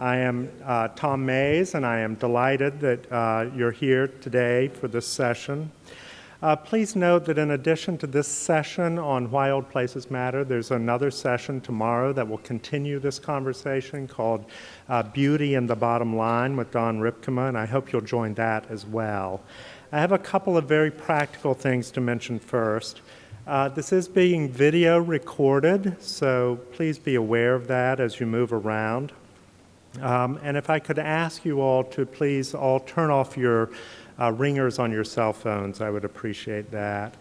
I am uh, Tom Mayes, and I am delighted that uh, you're here today for this session. Uh, please note that in addition to this session on Why Old Places Matter, there's another session tomorrow that will continue this conversation called uh, Beauty and the Bottom Line with Don Rypkema, and I hope you'll join that as well. I have a couple of very practical things to mention first. Uh, this is being video recorded, so please be aware of that as you move around. Um, and if I could ask you all to please all turn off your uh, ringers on your cell phones. I would appreciate that.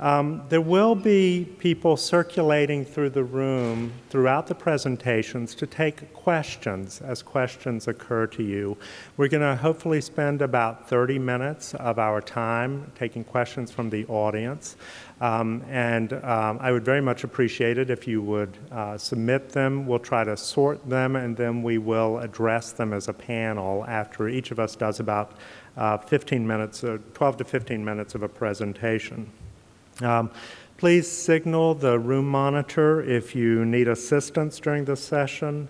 Um, there will be people circulating through the room throughout the presentations to take questions as questions occur to you. We're going to hopefully spend about 30 minutes of our time taking questions from the audience. Um, and um, I would very much appreciate it if you would uh, submit them. We'll try to sort them and then we will address them as a panel after each of us does about uh, 15 minutes, uh, 12 to 15 minutes of a presentation. Um, please signal the room monitor if you need assistance during the session.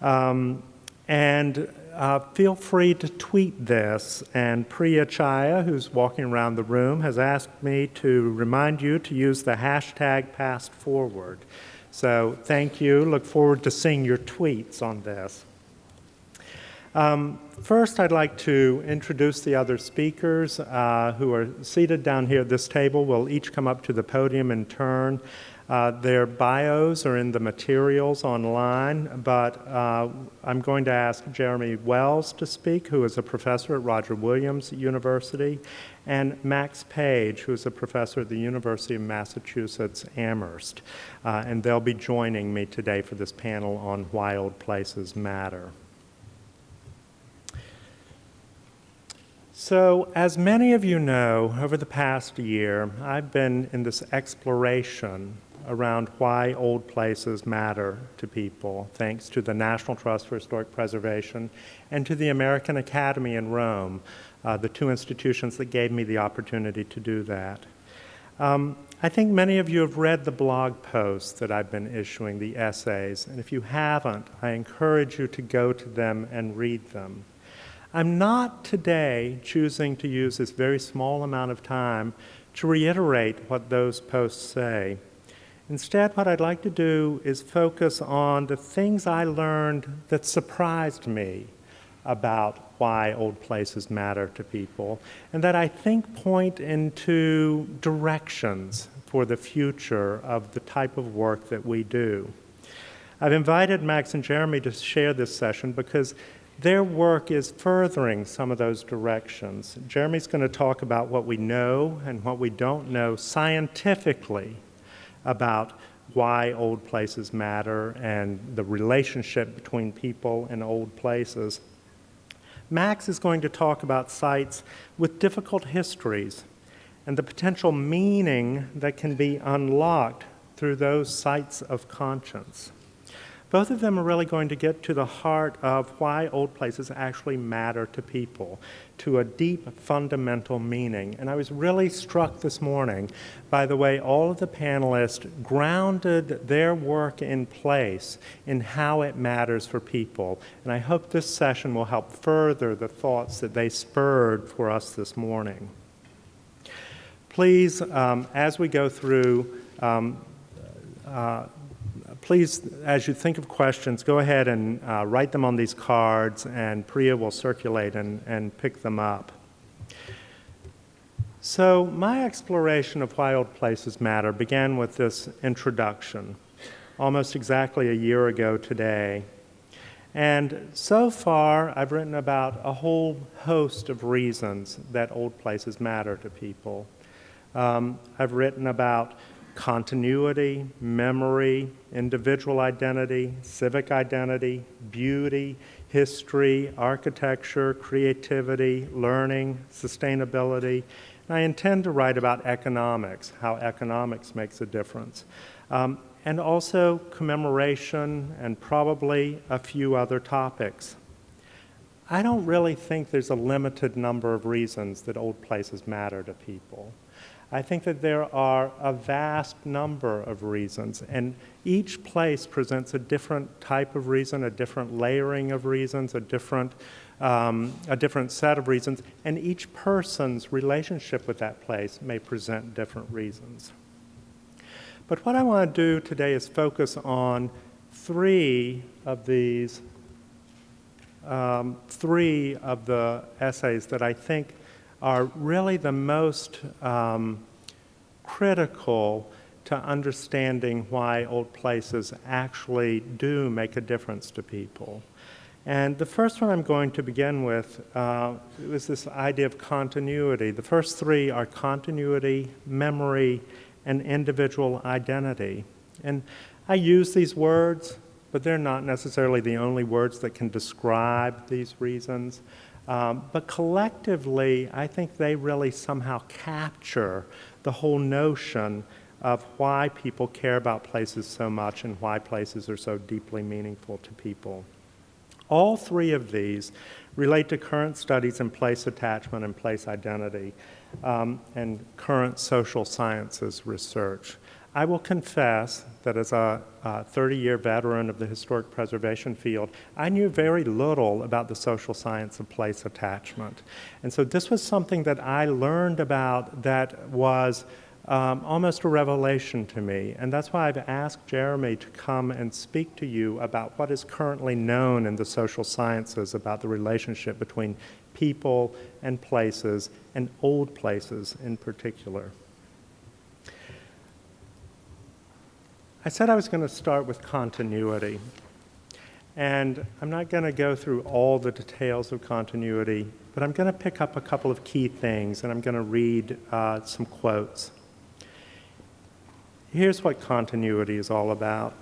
Um, and uh, feel free to tweet this. And Priya Chhaya, who's walking around the room, has asked me to remind you to use the hashtag past forward. So thank you. Look forward to seeing your tweets on this. Um, first, I'd like to introduce the other speakers uh, who are seated down here at this table. We'll each come up to the podium in turn. Uh, their bios are in the materials online, but uh, I'm going to ask Jeremy Wells to speak, who is a professor at Roger Williams University, and Max Page, who is a professor at the University of Massachusetts Amherst. Uh, and they'll be joining me today for this panel on why old places matter. So, as many of you know, over the past year, I've been in this exploration around why old places matter to people, thanks to the National Trust for Historic Preservation and to the American Academy in Rome, uh, the two institutions that gave me the opportunity to do that. Um, I think many of you have read the blog posts that I've been issuing, the essays, and if you haven't, I encourage you to go to them and read them. I'm not today choosing to use this very small amount of time to reiterate what those posts say. Instead, what I'd like to do is focus on the things I learned that surprised me about why old places matter to people, and that I think point into directions for the future of the type of work that we do. I've invited Max and Jeremy to share this session because their work is furthering some of those directions. Jeremy's going to talk about what we know and what we don't know scientifically about why old places matter and the relationship between people and old places. Max is going to talk about sites with difficult histories and the potential meaning that can be unlocked through those sites of conscience. Both of them are really going to get to the heart of why old places actually matter to people, to a deep fundamental meaning. And I was really struck this morning by the way all of the panelists grounded their work in place in how it matters for people. And I hope this session will help further the thoughts that they spurred for us this morning. Please, um, as we go through, um, uh, please, as you think of questions, go ahead and uh, write them on these cards, and Priya will circulate and, and pick them up. So my exploration of why old places matter began with this introduction, almost exactly a year ago today. And so far, I've written about a whole host of reasons that old places matter to people. Um, I've written about continuity, memory, individual identity, civic identity, beauty, history, architecture, creativity, learning, sustainability. And I intend to write about economics, how economics makes a difference. Um, and also commemoration and probably a few other topics. I don't really think there's a limited number of reasons that old places matter to people. I think that there are a vast number of reasons, and each place presents a different type of reason, a different layering of reasons, a different, um, a different set of reasons, and each person's relationship with that place may present different reasons. But what I want to do today is focus on three of these, um, three of the essays that I think are really the most um, critical to understanding why old places actually do make a difference to people. And the first one I'm going to begin with uh, is this idea of continuity. The first three are continuity, memory, and individual identity. And I use these words, but they're not necessarily the only words that can describe these reasons. Um, but collectively, I think they really somehow capture the whole notion of why people care about places so much and why places are so deeply meaningful to people. All three of these relate to current studies in place attachment and place identity um, and current social sciences research. I will confess that as a 30-year veteran of the historic preservation field, I knew very little about the social science of place attachment. And so this was something that I learned about that was um, almost a revelation to me. And that's why I've asked Jeremy to come and speak to you about what is currently known in the social sciences about the relationship between people and places, and old places in particular. I said I was going to start with continuity. And I'm not going to go through all the details of continuity, but I'm going to pick up a couple of key things and I'm going to read uh, some quotes. Here's what continuity is all about.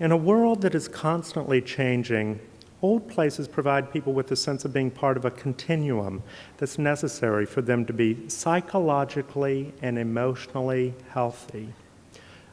In a world that is constantly changing, Old places provide people with a sense of being part of a continuum that's necessary for them to be psychologically and emotionally healthy.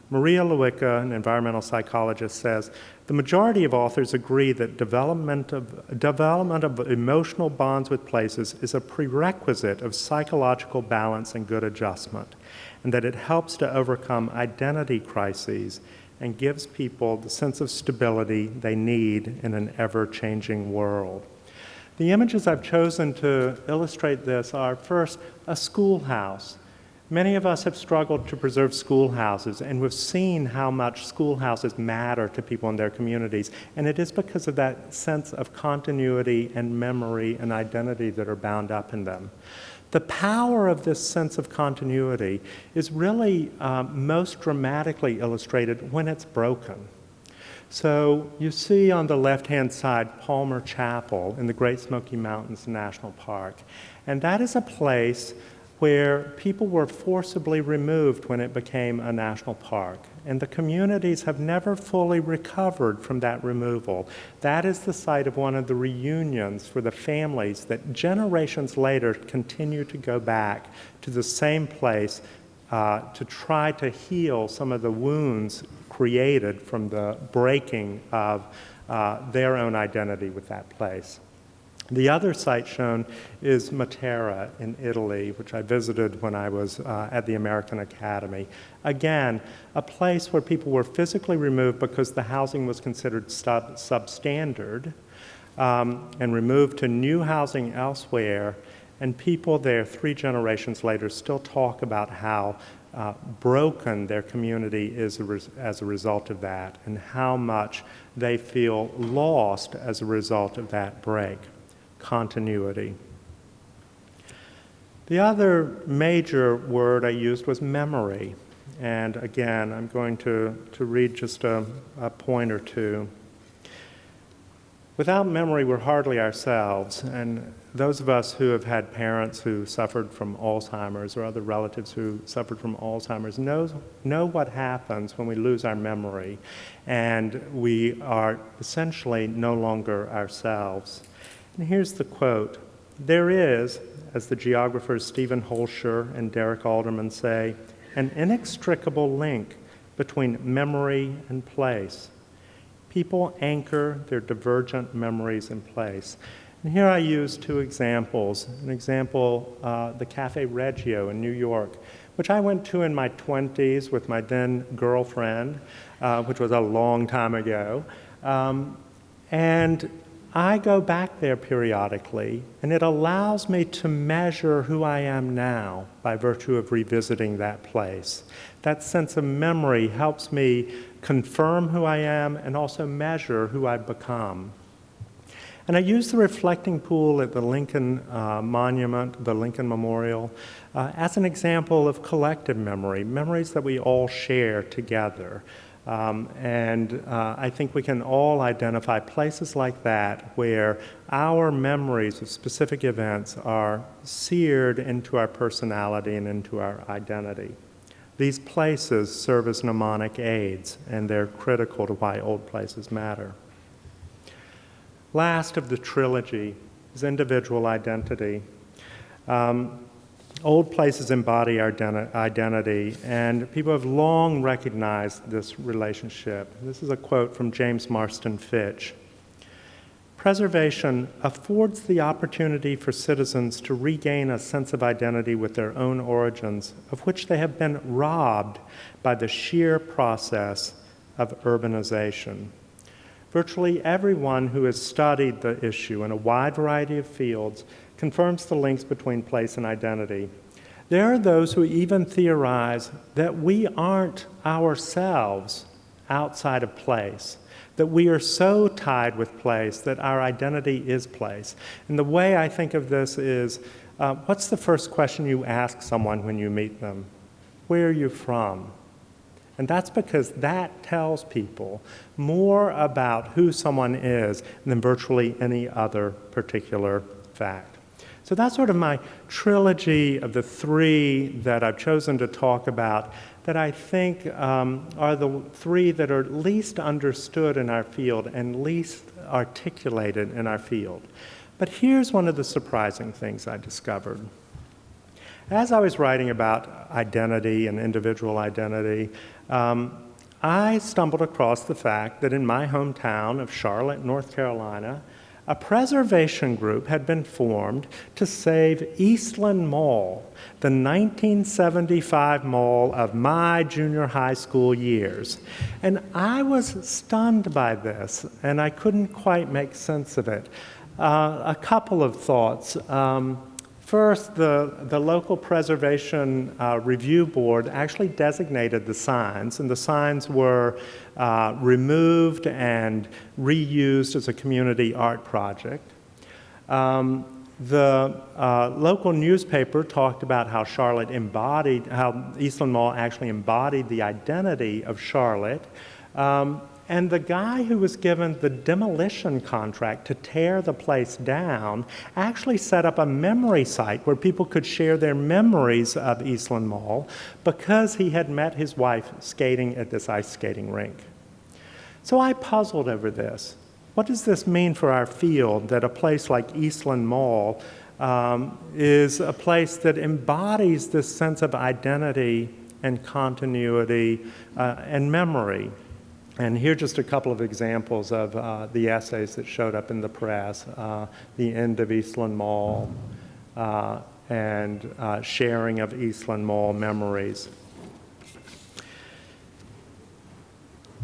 Maria Lewicka, an environmental psychologist, says the majority of authors agree that development of, development of emotional bonds with places is a prerequisite of psychological balance and good adjustment, and that it helps to overcome identity crises and gives people the sense of stability they need in an ever-changing world. The images I've chosen to illustrate this are first, a schoolhouse. Many of us have struggled to preserve schoolhouses, and we've seen how much schoolhouses matter to people in their communities. And it is because of that sense of continuity and memory and identity that are bound up in them. The power of this sense of continuity is really um, most dramatically illustrated when it's broken. So you see on the left-hand side Palmer Chapel in the Great Smoky Mountains National Park. And that is a place where people were forcibly removed when it became a national park. And the communities have never fully recovered from that removal. That is the site of one of the reunions for the families that generations later continue to go back to the same place uh, to try to heal some of the wounds created from the breaking of uh, their own identity with that place. The other site shown is Matera in Italy, which I visited when I was uh, at the American Academy. Again, a place where people were physically removed because the housing was considered sub substandard um, and removed to new housing elsewhere. And people there, three generations later, still talk about how uh, broken their community is as a result of that and how much they feel lost as a result of that break continuity. The other major word I used was memory. And again, I'm going to, to read just a, a point or two. Without memory, we're hardly ourselves. And those of us who have had parents who suffered from Alzheimer's or other relatives who suffered from Alzheimer's know, know what happens when we lose our memory and we are essentially no longer ourselves. And here's the quote There is, as the geographers Stephen Hoelscher and Derek Alderman say, an inextricable link between memory and place. People anchor their divergent memories in place. And here I use two examples. An example, uh, the Cafe Reggio in New York, which I went to in my 20s with my then girlfriend, uh, which was a long time ago. Um, and I go back there periodically, and it allows me to measure who I am now by virtue of revisiting that place. That sense of memory helps me confirm who I am and also measure who I've become. And I use the reflecting pool at the Lincoln uh, Monument, the Lincoln Memorial, uh, as an example of collective memory, memories that we all share together. Um, and uh, I think we can all identify places like that where our memories of specific events are seared into our personality and into our identity. These places serve as mnemonic aids, and they're critical to why old places matter. Last of the trilogy is individual identity. Um, old places embody our identity, and people have long recognized this relationship. This is a quote from James Marston Fitch. Preservation affords the opportunity for citizens to regain a sense of identity with their own origins, of which they have been robbed by the sheer process of urbanization. Virtually everyone who has studied the issue in a wide variety of fields confirms the links between place and identity. There are those who even theorize that we aren't ourselves outside of place, that we are so tied with place that our identity is place. And the way I think of this is uh, what's the first question you ask someone when you meet them? Where are you from? And that's because that tells people more about who someone is than virtually any other particular fact. So that's sort of my trilogy of the three that I've chosen to talk about that I think um, are the three that are least understood in our field and least articulated in our field. But here's one of the surprising things I discovered. As I was writing about identity and individual identity, um, I stumbled across the fact that in my hometown of Charlotte, North Carolina, a preservation group had been formed to save Eastland Mall, the 1975 mall of my junior high school years. And I was stunned by this, and I couldn't quite make sense of it. Uh, a couple of thoughts. Um, First, the, the local preservation uh, review board actually designated the signs, and the signs were uh, removed and reused as a community art project. Um, the uh, local newspaper talked about how Charlotte embodied, how Eastland Mall actually embodied the identity of Charlotte. Um, and the guy who was given the demolition contract to tear the place down actually set up a memory site where people could share their memories of Eastland Mall because he had met his wife skating at this ice skating rink. So I puzzled over this. What does this mean for our field that a place like Eastland Mall um, is a place that embodies this sense of identity and continuity uh, and memory? And here just a couple of examples of uh, the essays that showed up in the press. Uh, the end of Eastland Mall uh, and uh, sharing of Eastland Mall memories.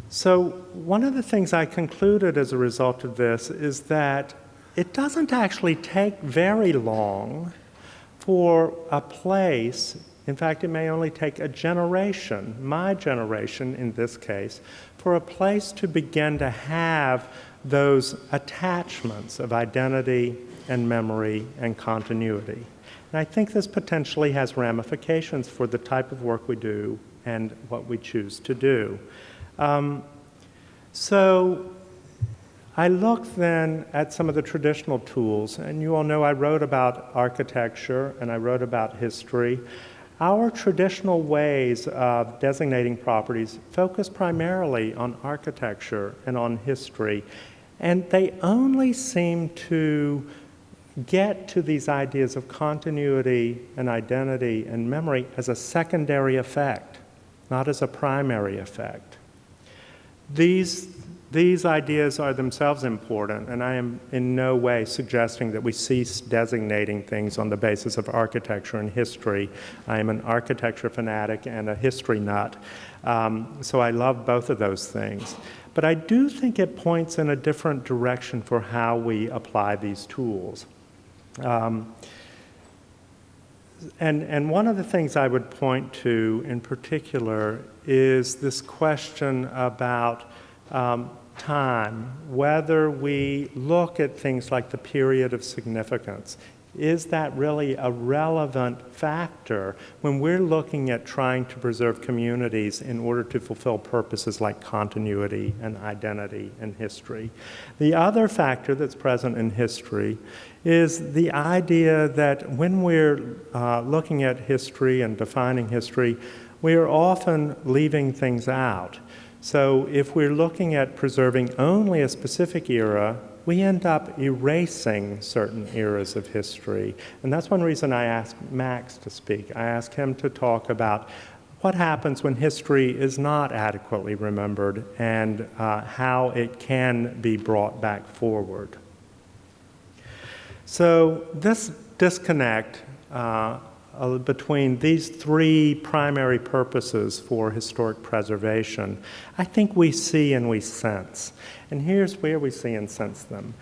So one of the things I concluded as a result of this is that it doesn't actually take very long for a place in fact, it may only take a generation, my generation in this case, for a place to begin to have those attachments of identity and memory and continuity. And I think this potentially has ramifications for the type of work we do and what we choose to do. Um, so I looked then at some of the traditional tools, and you all know I wrote about architecture and I wrote about history. Our traditional ways of designating properties focus primarily on architecture and on history, and they only seem to get to these ideas of continuity and identity and memory as a secondary effect, not as a primary effect. These these ideas are themselves important, and I am in no way suggesting that we cease designating things on the basis of architecture and history. I am an architecture fanatic and a history nut, um, so I love both of those things. But I do think it points in a different direction for how we apply these tools. Um, and, and one of the things I would point to in particular is this question about um, time, whether we look at things like the period of significance, is that really a relevant factor when we're looking at trying to preserve communities in order to fulfill purposes like continuity and identity and history? The other factor that's present in history is the idea that when we're uh, looking at history and defining history, we are often leaving things out. So if we're looking at preserving only a specific era, we end up erasing certain eras of history. And that's one reason I asked Max to speak. I asked him to talk about what happens when history is not adequately remembered and uh, how it can be brought back forward. So this disconnect uh, uh, between these three primary purposes for historic preservation, I think we see and we sense. And here's where we see and sense them.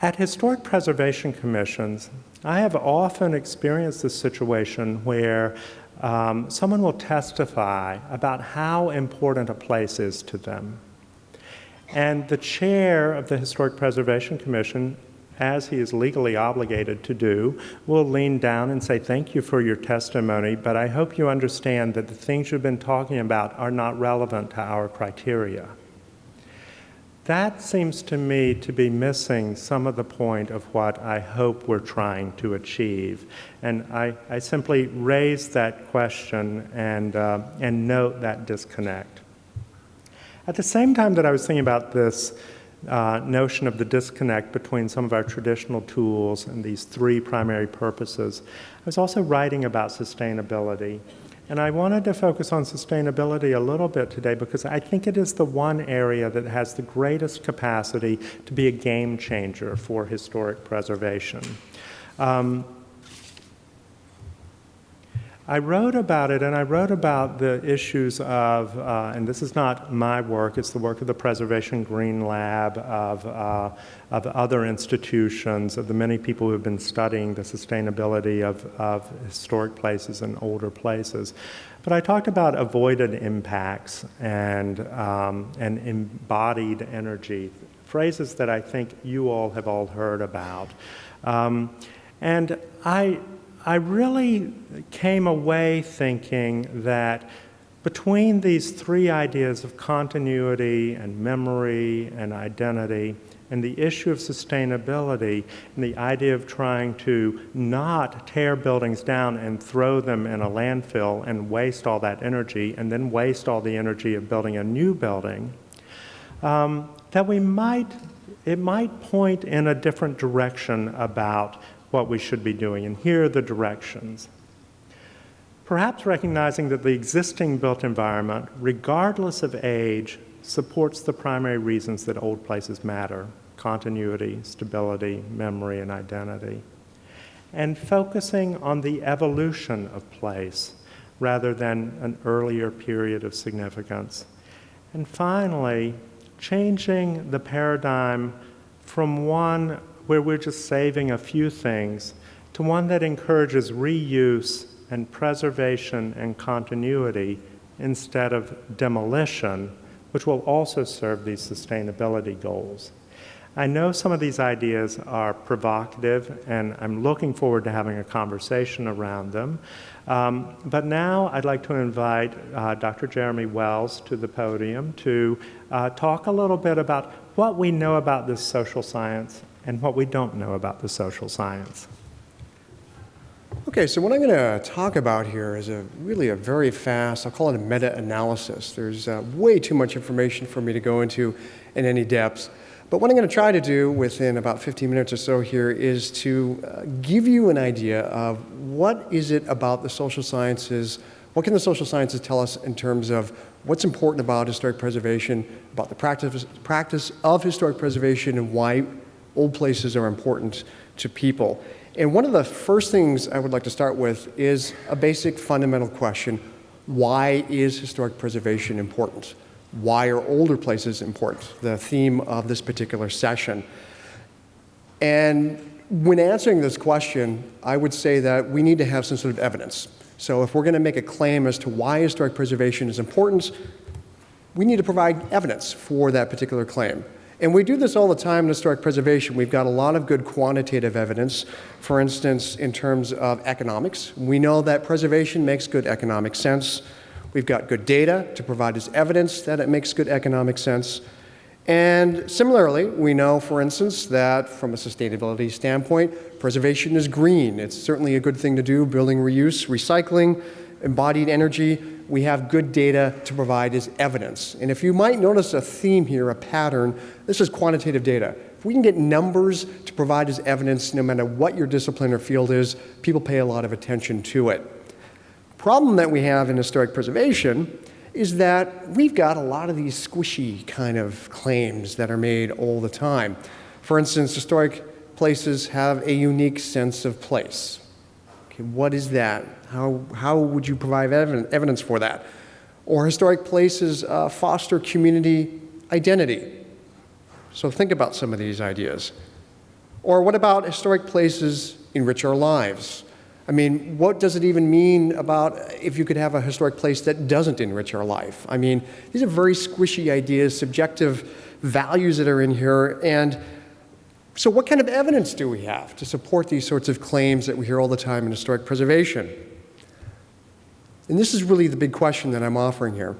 At historic preservation commissions, I have often experienced this situation where um, someone will testify about how important a place is to them. And the chair of the Historic Preservation Commission as he is legally obligated to do, will lean down and say, Thank you for your testimony, but I hope you understand that the things you've been talking about are not relevant to our criteria. That seems to me to be missing some of the point of what I hope we're trying to achieve. And I, I simply raise that question and, uh, and note that disconnect. At the same time that I was thinking about this, uh, notion of the disconnect between some of our traditional tools and these three primary purposes. I was also writing about sustainability. And I wanted to focus on sustainability a little bit today because I think it is the one area that has the greatest capacity to be a game changer for historic preservation. Um, I wrote about it, and I wrote about the issues of, uh, and this is not my work, it's the work of the Preservation Green Lab, of, uh, of other institutions, of the many people who have been studying the sustainability of, of historic places and older places. But I talked about avoided impacts and, um, and embodied energy, phrases that I think you all have all heard about. Um, and I, I really came away thinking that between these three ideas of continuity and memory and identity and the issue of sustainability and the idea of trying to not tear buildings down and throw them in a landfill and waste all that energy and then waste all the energy of building a new building, um, that we might, it might point in a different direction about what we should be doing, and here are the directions. Perhaps recognizing that the existing built environment, regardless of age, supports the primary reasons that old places matter, continuity, stability, memory, and identity. And focusing on the evolution of place rather than an earlier period of significance. And finally, changing the paradigm from one where we're just saving a few things to one that encourages reuse and preservation and continuity instead of demolition, which will also serve these sustainability goals. I know some of these ideas are provocative, and I'm looking forward to having a conversation around them. Um, but now I'd like to invite uh, Dr. Jeremy Wells to the podium to uh, talk a little bit about what we know about this social science and what we don't know about the social science. Okay, so what I'm going to talk about here is a really a very fast, I'll call it a meta-analysis. There's uh, way too much information for me to go into in any depth. But what I'm going to try to do within about 15 minutes or so here is to uh, give you an idea of what is it about the social sciences, what can the social sciences tell us in terms of what's important about historic preservation, about the practice, practice of historic preservation, and why old places are important to people. And one of the first things I would like to start with is a basic fundamental question why is historic preservation important? Why are older places important? The theme of this particular session. And when answering this question, I would say that we need to have some sort of evidence. So if we're going to make a claim as to why historic preservation is important, we need to provide evidence for that particular claim. And we do this all the time in historic preservation. We've got a lot of good quantitative evidence, for instance, in terms of economics. We know that preservation makes good economic sense. We've got good data to provide as evidence that it makes good economic sense. And similarly, we know, for instance, that from a sustainability standpoint, preservation is green. It's certainly a good thing to do, building reuse, recycling, embodied energy. We have good data to provide as evidence. And if you might notice a theme here, a pattern, this is quantitative data. If we can get numbers to provide as evidence, no matter what your discipline or field is, people pay a lot of attention to it. Problem that we have in historic preservation is that we've got a lot of these squishy kind of claims that are made all the time. For instance, historic places have a unique sense of place. Okay, what is that? How, how would you provide evidence for that? Or historic places uh, foster community identity. So think about some of these ideas. Or what about historic places enrich our lives? I mean, what does it even mean about if you could have a historic place that doesn't enrich our life? I mean, these are very squishy ideas, subjective values that are in here. And so, what kind of evidence do we have to support these sorts of claims that we hear all the time in historic preservation? And this is really the big question that I'm offering here.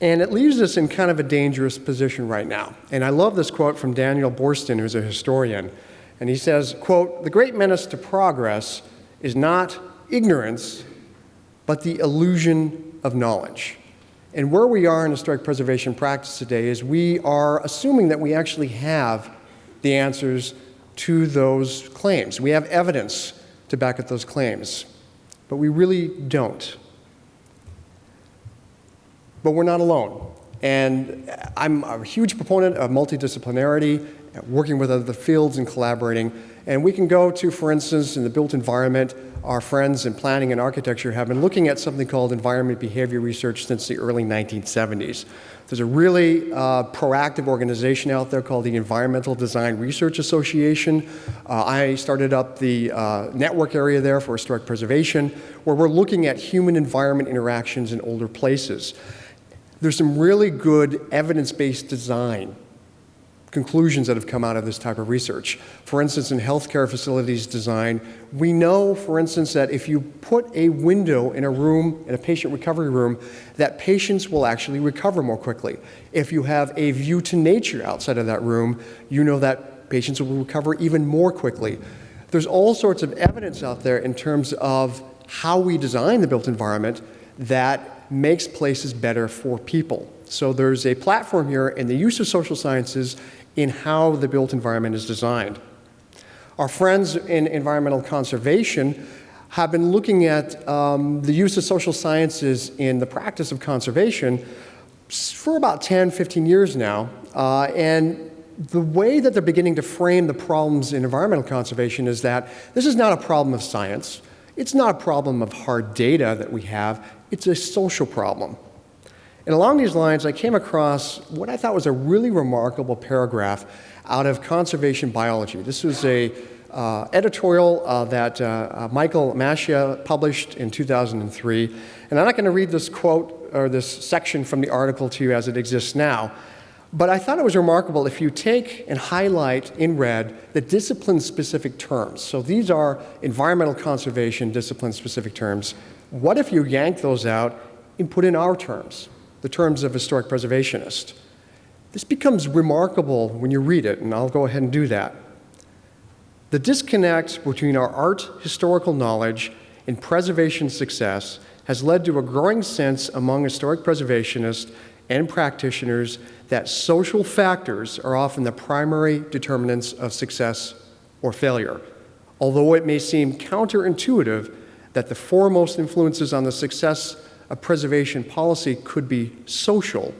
And it leaves us in kind of a dangerous position right now. And I love this quote from Daniel Boorstin, who's a historian. And he says, quote, the great menace to progress is not ignorance, but the illusion of knowledge. And where we are in historic preservation practice today is we are assuming that we actually have the answers to those claims. We have evidence to back up those claims, but we really don't. But we're not alone. And I'm a huge proponent of multidisciplinarity working with other fields and collaborating. And we can go to, for instance, in the built environment, our friends in planning and architecture have been looking at something called environment behavior research since the early 1970s. There's a really uh, proactive organization out there called the Environmental Design Research Association. Uh, I started up the uh, network area there for historic preservation, where we're looking at human environment interactions in older places. There's some really good evidence-based design conclusions that have come out of this type of research. For instance, in healthcare facilities design, we know, for instance, that if you put a window in a room, in a patient recovery room, that patients will actually recover more quickly. If you have a view to nature outside of that room, you know that patients will recover even more quickly. There's all sorts of evidence out there in terms of how we design the built environment that makes places better for people. So there's a platform here in the use of social sciences in how the built environment is designed. Our friends in environmental conservation have been looking at um, the use of social sciences in the practice of conservation for about 10, 15 years now. Uh, and the way that they're beginning to frame the problems in environmental conservation is that this is not a problem of science. It's not a problem of hard data that we have. It's a social problem. And along these lines, I came across what I thought was a really remarkable paragraph out of Conservation Biology. This was a uh, editorial uh, that uh, uh Michael Mascia published in 2003. And I'm not going to read this quote or this section from the article to you as it exists now, but I thought it was remarkable if you take and highlight in red the discipline-specific terms. So these are environmental conservation discipline-specific terms. What if you yank those out and put in our terms? The terms of historic preservationist. This becomes remarkable when you read it, and I'll go ahead and do that. The disconnect between our art historical knowledge and preservation success has led to a growing sense among historic preservationists and practitioners that social factors are often the primary determinants of success or failure. Although it may seem counterintuitive that the foremost influences on the success of preservation policy could be social.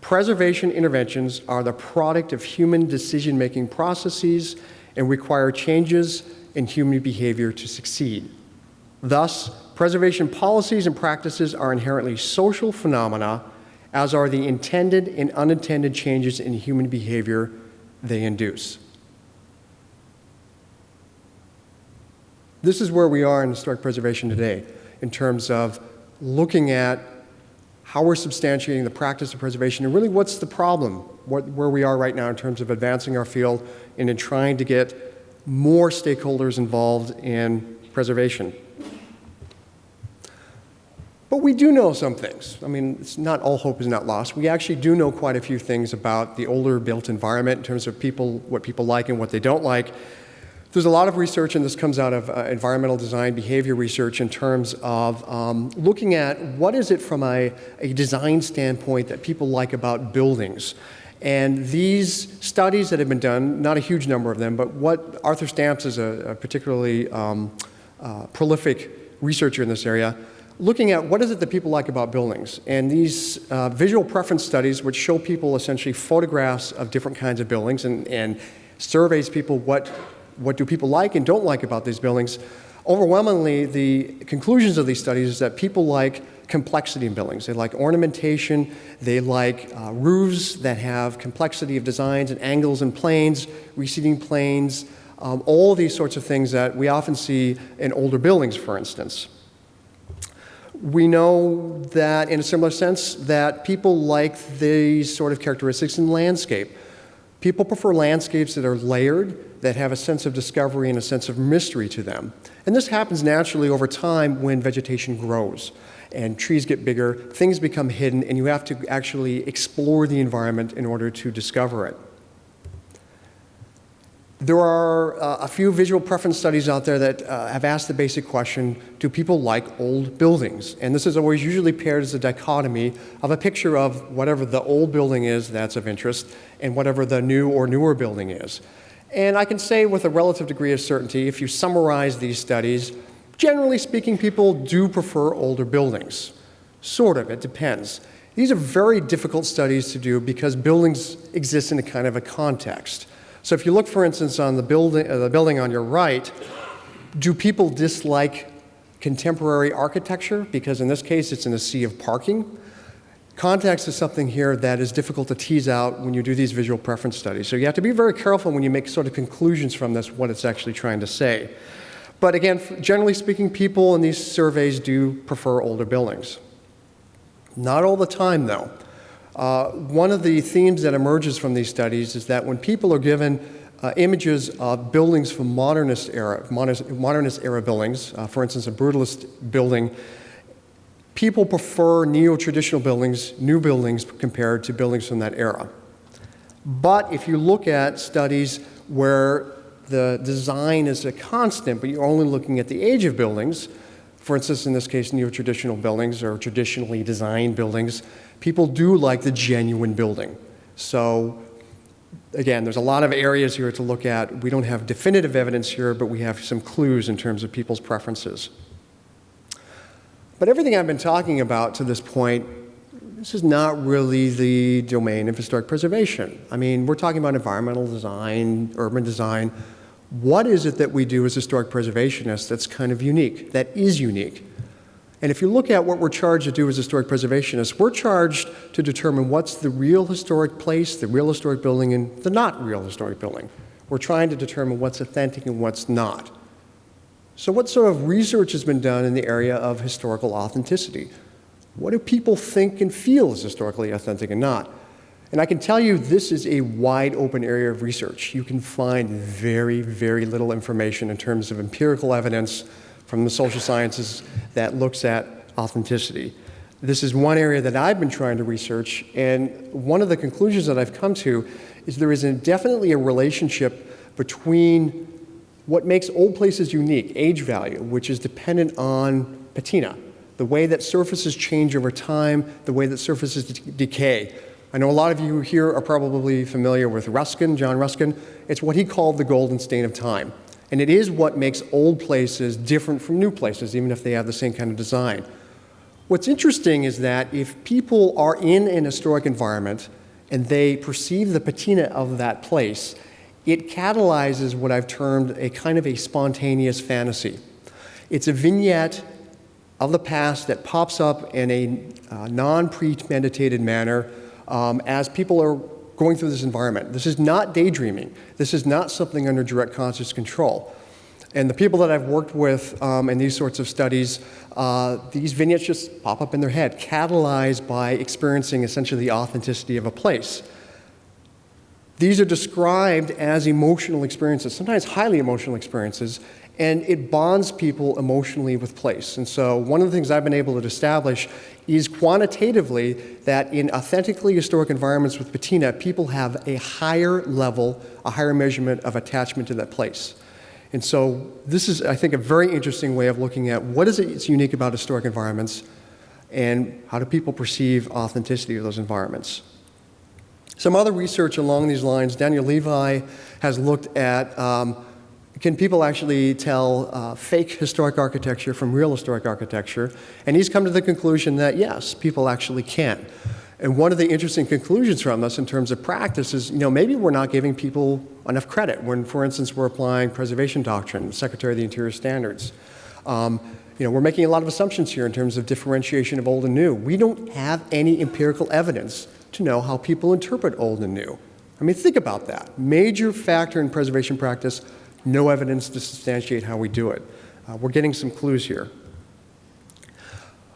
Preservation interventions are the product of human decision making processes and require changes in human behavior to succeed. Thus, preservation policies and practices are inherently social phenomena, as are the intended and unintended changes in human behavior they induce. This is where we are in historic preservation today in terms of looking at how we're substantiating the practice of preservation and really what's the problem, what, where we are right now in terms of advancing our field and in trying to get more stakeholders involved in preservation. But we do know some things. I mean, it's not all hope is not lost. We actually do know quite a few things about the older built environment in terms of people, what people like and what they don't like. There's a lot of research, and this comes out of uh, environmental design behavior research in terms of um, looking at what is it from a, a design standpoint that people like about buildings. And these studies that have been done, not a huge number of them, but what Arthur Stamps is a, a particularly um, uh, prolific researcher in this area, looking at what is it that people like about buildings. And these uh, visual preference studies, which show people essentially photographs of different kinds of buildings and, and surveys people what what do people like and don't like about these buildings, overwhelmingly the conclusions of these studies is that people like complexity in buildings. They like ornamentation, they like uh, roofs that have complexity of designs and angles and planes, receding planes, um, all these sorts of things that we often see in older buildings, for instance. We know that, in a similar sense, that people like these sort of characteristics in landscape. People prefer landscapes that are layered, that have a sense of discovery and a sense of mystery to them. And this happens naturally over time when vegetation grows and trees get bigger, things become hidden, and you have to actually explore the environment in order to discover it. There are uh, a few visual preference studies out there that uh, have asked the basic question, do people like old buildings? And this is always usually paired as a dichotomy of a picture of whatever the old building is that's of interest and whatever the new or newer building is. And I can say with a relative degree of certainty, if you summarize these studies, generally speaking, people do prefer older buildings. Sort of, it depends. These are very difficult studies to do because buildings exist in a kind of a context. So if you look, for instance, on the building, uh, the building on your right, do people dislike contemporary architecture? Because in this case, it's in a sea of parking. Context is something here that is difficult to tease out when you do these visual preference studies. So you have to be very careful when you make sort of conclusions from this, what it's actually trying to say. But again, generally speaking, people in these surveys do prefer older buildings. Not all the time, though. Uh, one of the themes that emerges from these studies is that when people are given uh, images of buildings from modernist era, modernist era buildings, uh, for instance, a brutalist building people prefer neo-traditional buildings, new buildings, compared to buildings from that era. But if you look at studies where the design is a constant, but you're only looking at the age of buildings, for instance, in this case, neo-traditional buildings or traditionally designed buildings, people do like the genuine building. So again, there's a lot of areas here to look at. We don't have definitive evidence here, but we have some clues in terms of people's preferences. But everything I've been talking about to this point, this is not really the domain of historic preservation. I mean, we're talking about environmental design, urban design. What is it that we do as historic preservationists that's kind of unique, that is unique? And if you look at what we're charged to do as historic preservationists, we're charged to determine what's the real historic place, the real historic building, and the not real historic building. We're trying to determine what's authentic and what's not. So what sort of research has been done in the area of historical authenticity? What do people think and feel is historically authentic and not? And I can tell you this is a wide open area of research. You can find very, very little information in terms of empirical evidence from the social sciences that looks at authenticity. This is one area that I've been trying to research, and one of the conclusions that I've come to is there is definitely a relationship between what makes old places unique, age value, which is dependent on patina, the way that surfaces change over time, the way that surfaces decay. I know a lot of you here are probably familiar with Ruskin, John Ruskin. It's what he called the golden stain of time. And it is what makes old places different from new places, even if they have the same kind of design. What's interesting is that if people are in an historic environment and they perceive the patina of that place, it catalyzes what I've termed a kind of a spontaneous fantasy. It's a vignette of the past that pops up in a uh, non premeditated manner um, as people are going through this environment. This is not daydreaming, this is not something under direct conscious control. And the people that I've worked with um, in these sorts of studies, uh, these vignettes just pop up in their head, catalyzed by experiencing essentially the authenticity of a place. These are described as emotional experiences, sometimes highly emotional experiences, and it bonds people emotionally with place. And so, one of the things I've been able to establish is quantitatively that in authentically historic environments with patina, people have a higher level, a higher measurement of attachment to that place. And so this is, I think, a very interesting way of looking at what is it that's unique about historic environments and how do people perceive authenticity of those environments. Some other research along these lines, Daniel Levi has looked at um, can people actually tell uh, fake historic architecture from real historic architecture? And he's come to the conclusion that yes, people actually can. And one of the interesting conclusions from this in terms of practice is, you know, maybe we're not giving people enough credit when, for instance, we're applying preservation doctrine, Secretary of the Interior standards. Um, you know, we're making a lot of assumptions here in terms of differentiation of old and new. We don't have any empirical evidence to know how people interpret old and new. I mean, think about that. Major factor in preservation practice, no evidence to substantiate how we do it. Uh, we're getting some clues here.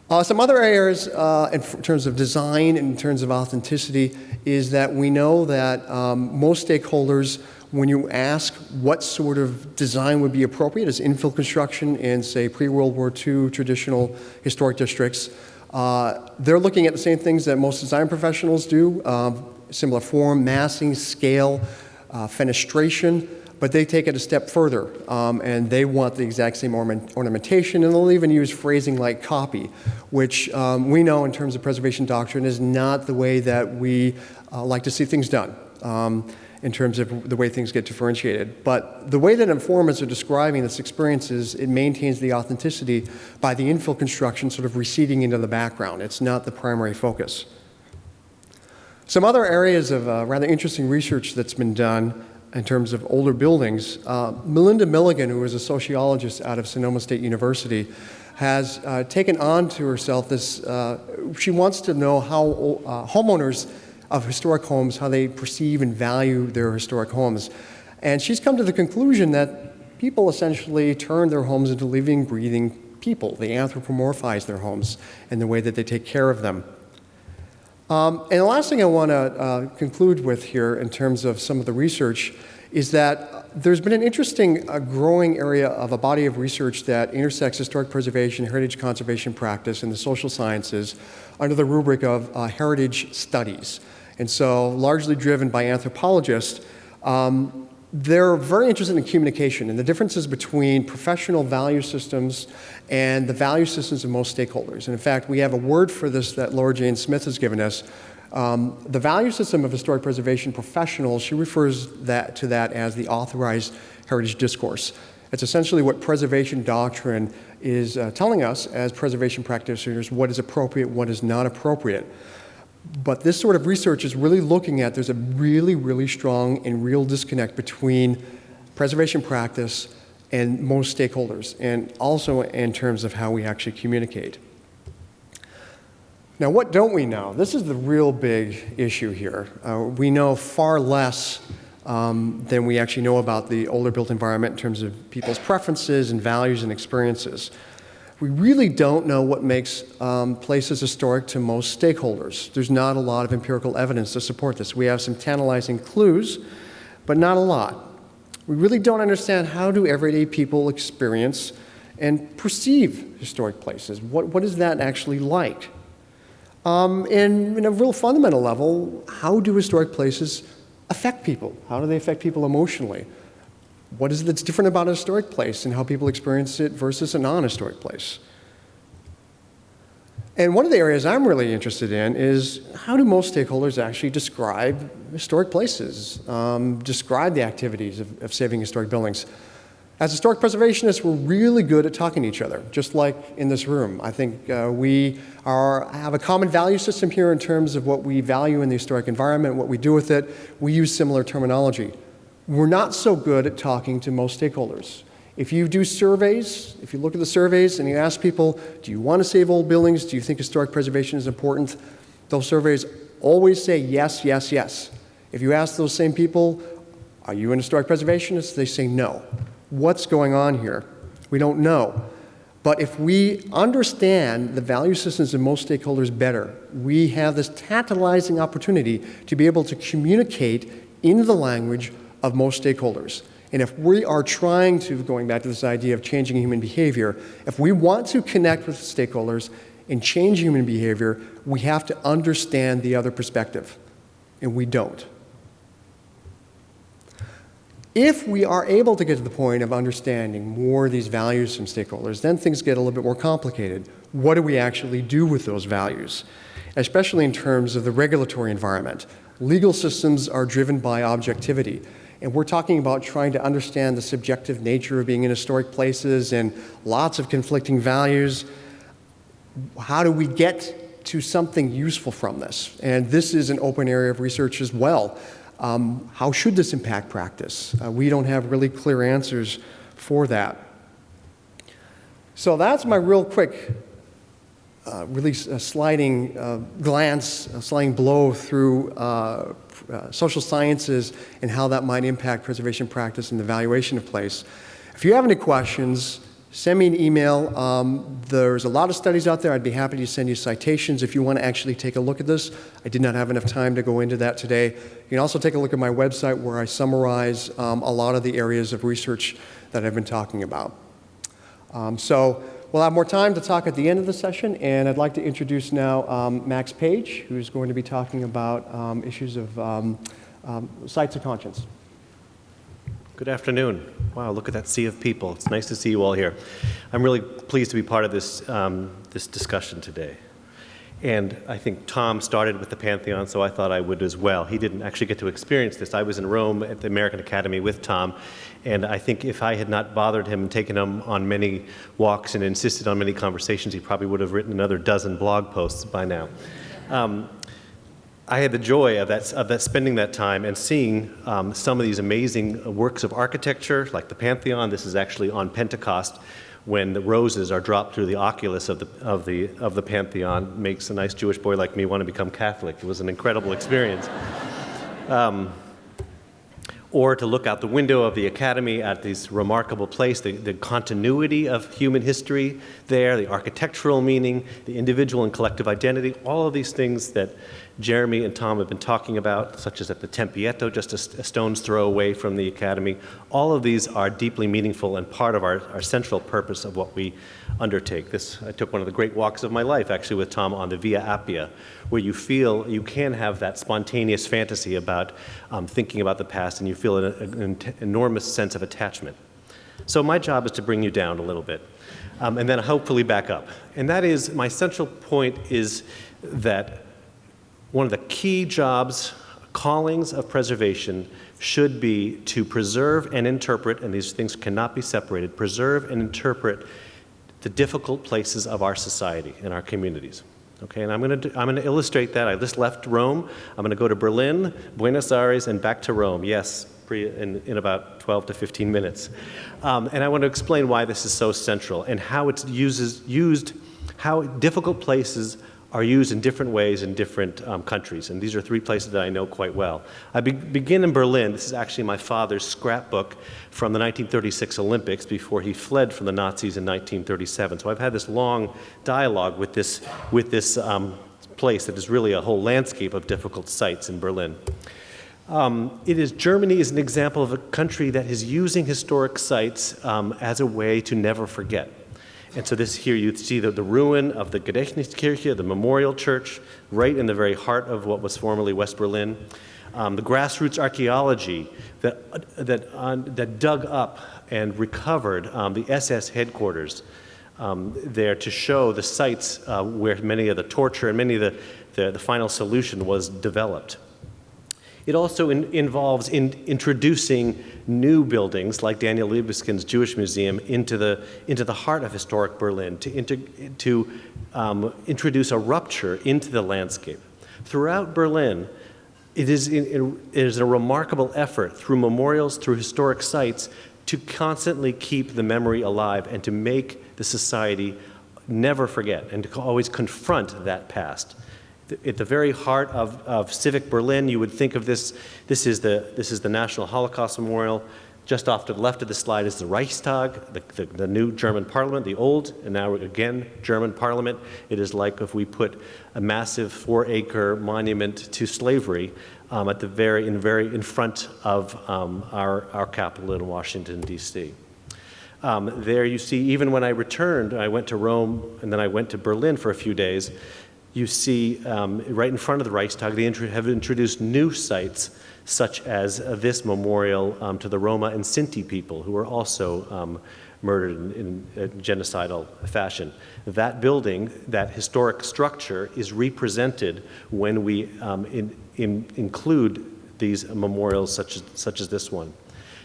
Uh, some other areas uh, in terms of design, in terms of authenticity, is that we know that um, most stakeholders, when you ask what sort of design would be appropriate as infill construction in, say, pre-World War II traditional historic districts, uh, they're looking at the same things that most design professionals do, um, similar form, massing, scale, uh, fenestration, but they take it a step further um, and they want the exact same ornament, ornamentation and they'll even use phrasing like copy, which um, we know in terms of preservation doctrine is not the way that we uh, like to see things done. Um, in terms of the way things get differentiated. But the way that informants are describing this experience is it maintains the authenticity by the infill construction sort of receding into the background. It's not the primary focus. Some other areas of uh, rather interesting research that's been done in terms of older buildings. Uh, Melinda Milligan, who is a sociologist out of Sonoma State University, has uh, taken on to herself this, uh, she wants to know how uh, homeowners of historic homes, how they perceive and value their historic homes. And she's come to the conclusion that people essentially turn their homes into living, breathing people. They anthropomorphize their homes in the way that they take care of them. Um, and the last thing I want to uh, conclude with here in terms of some of the research is that there's been an interesting uh, growing area of a body of research that intersects historic preservation, heritage conservation practice, and the social sciences under the rubric of uh, heritage studies. And so, largely driven by anthropologists, um, they're very interested in communication and the differences between professional value systems and the value systems of most stakeholders. And in fact, we have a word for this that Laura Jane Smith has given us. Um, the value system of historic preservation professionals, she refers that, to that as the authorized heritage discourse. It's essentially what preservation doctrine is uh, telling us as preservation practitioners what is appropriate, what is not appropriate. But this sort of research is really looking at there's a really, really strong and real disconnect between preservation practice and most stakeholders, and also in terms of how we actually communicate. Now, what don't we know? This is the real big issue here. Uh, we know far less um, than we actually know about the older built environment in terms of people's preferences and values and experiences we really don't know what makes um, places historic to most stakeholders. There's not a lot of empirical evidence to support this. We have some tantalizing clues, but not a lot. We really don't understand how do everyday people experience and perceive historic places. What, what is that actually like? Um, and in a real fundamental level, how do historic places affect people? How do they affect people emotionally? What is it that's different about a historic place and how people experience it versus a non-historic place? And one of the areas I'm really interested in is how do most stakeholders actually describe historic places, um, describe the activities of, of, saving historic buildings? As historic preservationists, we're really good at talking to each other, just like in this room. I think uh, we are, have a common value system here in terms of what we value in the historic environment, what we do with it. We use similar terminology. We're not so good at talking to most stakeholders. If you do surveys, if you look at the surveys and you ask people, do you want to save old buildings? Do you think historic preservation is important? Those surveys always say yes, yes, yes. If you ask those same people, are you an historic preservationist? They say no. What's going on here? We don't know. But if we understand the value systems of most stakeholders better, we have this tantalizing opportunity to be able to communicate in the language of most stakeholders. And if we are trying to, going back to this idea of changing human behavior, if we want to connect with stakeholders and change human behavior, we have to understand the other perspective. And we don't. If we are able to get to the point of understanding more of these values from stakeholders, then things get a little bit more complicated. What do we actually do with those values? Especially in terms of the regulatory environment. Legal systems are driven by objectivity. And we're talking about trying to understand the subjective nature of being in historic places and lots of conflicting values. How do we get to something useful from this? And this is an open area of research as well. Um, how should this impact practice? Uh, we don't have really clear answers for that. So that's my real quick, uh, really uh, sliding uh, glance, a sliding blow through uh, social sciences and how that might impact preservation practice and the valuation of place. If you have any questions, send me an email. Um, there's a lot of studies out there. I'd be happy to send you citations if you want to actually take a look at this. I did not have enough time to go into that today. You can also take a look at my website where I summarize um, a lot of the areas of research that I've been talking about. Um, so we'll have more time to talk at the end of the session, and I'd like to introduce now um, Max Page, who's going to be talking about um, issues of um, um, sites of conscience. Good afternoon. Wow, look at that sea of people. It's nice to see you all here. I'm really pleased to be part of this, um, this discussion today. And I think Tom started with the Pantheon, so I thought I would as well. He didn't actually get to experience this. I was in Rome at the American Academy with Tom, and I think if I had not bothered him and taken him on many walks and insisted on many conversations, he probably would have written another dozen blog posts by now. Um, I had the joy of that, of that spending that time and seeing um, some of these amazing works of architecture, like the Pantheon. This is actually on Pentecost when the roses are dropped through the oculus of the, of the, of the Pantheon. Makes a nice Jewish boy like me want to become Catholic. It was an incredible experience. Um, or to look out the window of the academy at this remarkable place, the, the, continuity of human history there, the architectural meaning, the individual and collective identity, all of these things that Jeremy and Tom have been talking about, such as at the Tempietto, just a, a, stone's throw away from the Academy. All of these are deeply meaningful and part of our, our central purpose of what we undertake. This, I took one of the great walks of my life, actually, with Tom on the Via Appia, where you feel you can have that spontaneous fantasy about um, thinking about the past, and you feel an, an enormous sense of attachment. So my job is to bring you down a little bit, um, and then hopefully back up. And that is, my central point is that one of the key jobs, callings of preservation should be to preserve and interpret, and these things cannot be separated, preserve and interpret the difficult places of our society and our communities. Okay, and I'm going to I'm going to illustrate that. I just left Rome. I'm going to go to Berlin, Buenos Aires, and back to Rome. Yes, in, in about 12 to 15 minutes. Um, and I want to explain why this is so central and how it's uses, used, how difficult places are used in different ways in different um, countries. And these are three places that I know quite well. I be begin in Berlin. This is actually my father's scrapbook from the 1936 Olympics before he fled from the Nazis in 1937. So I've had this long dialogue with this, with this um, place that is really a whole landscape of difficult sites in Berlin. Um, it is Germany is an example of a country that is using historic sites um, as a way to never forget. And so this here you see the, the ruin of the Gedächtniskirche, the memorial church, right in the very heart of what was formerly West Berlin. Um, the grassroots archaeology that, that, uh, that dug up and recovered um, the SS headquarters um, there to show the sites uh, where many of the torture and many of the, the, the final solution was developed. It also in, involves in introducing new buildings like Daniel Libeskind's Jewish Museum into the, into the heart of historic Berlin to, inter, to um, introduce a rupture into the landscape. Throughout Berlin, it is, it is a remarkable effort through memorials, through historic sites, to constantly keep the memory alive and to make the society never forget and to always confront that past at the very heart of, of civic Berlin, you would think of this, this is, the, this is the National Holocaust Memorial. Just off to the left of the slide is the Reichstag, the, the, the, new German parliament, the old, and now again, German parliament. It is like if we put a massive four-acre monument to slavery um, at the very, in, very, in front of um, our, our capital in Washington, D.C. Um, there you see, even when I returned, I went to Rome and then I went to Berlin for a few days, you see um, right in front of the Reichstag, they have introduced new sites such as uh, this memorial um, to the Roma and Sinti people who were also um, murdered in, in genocidal fashion. That building, that historic structure, is represented when we um, in, in include these memorials such as, such as this one.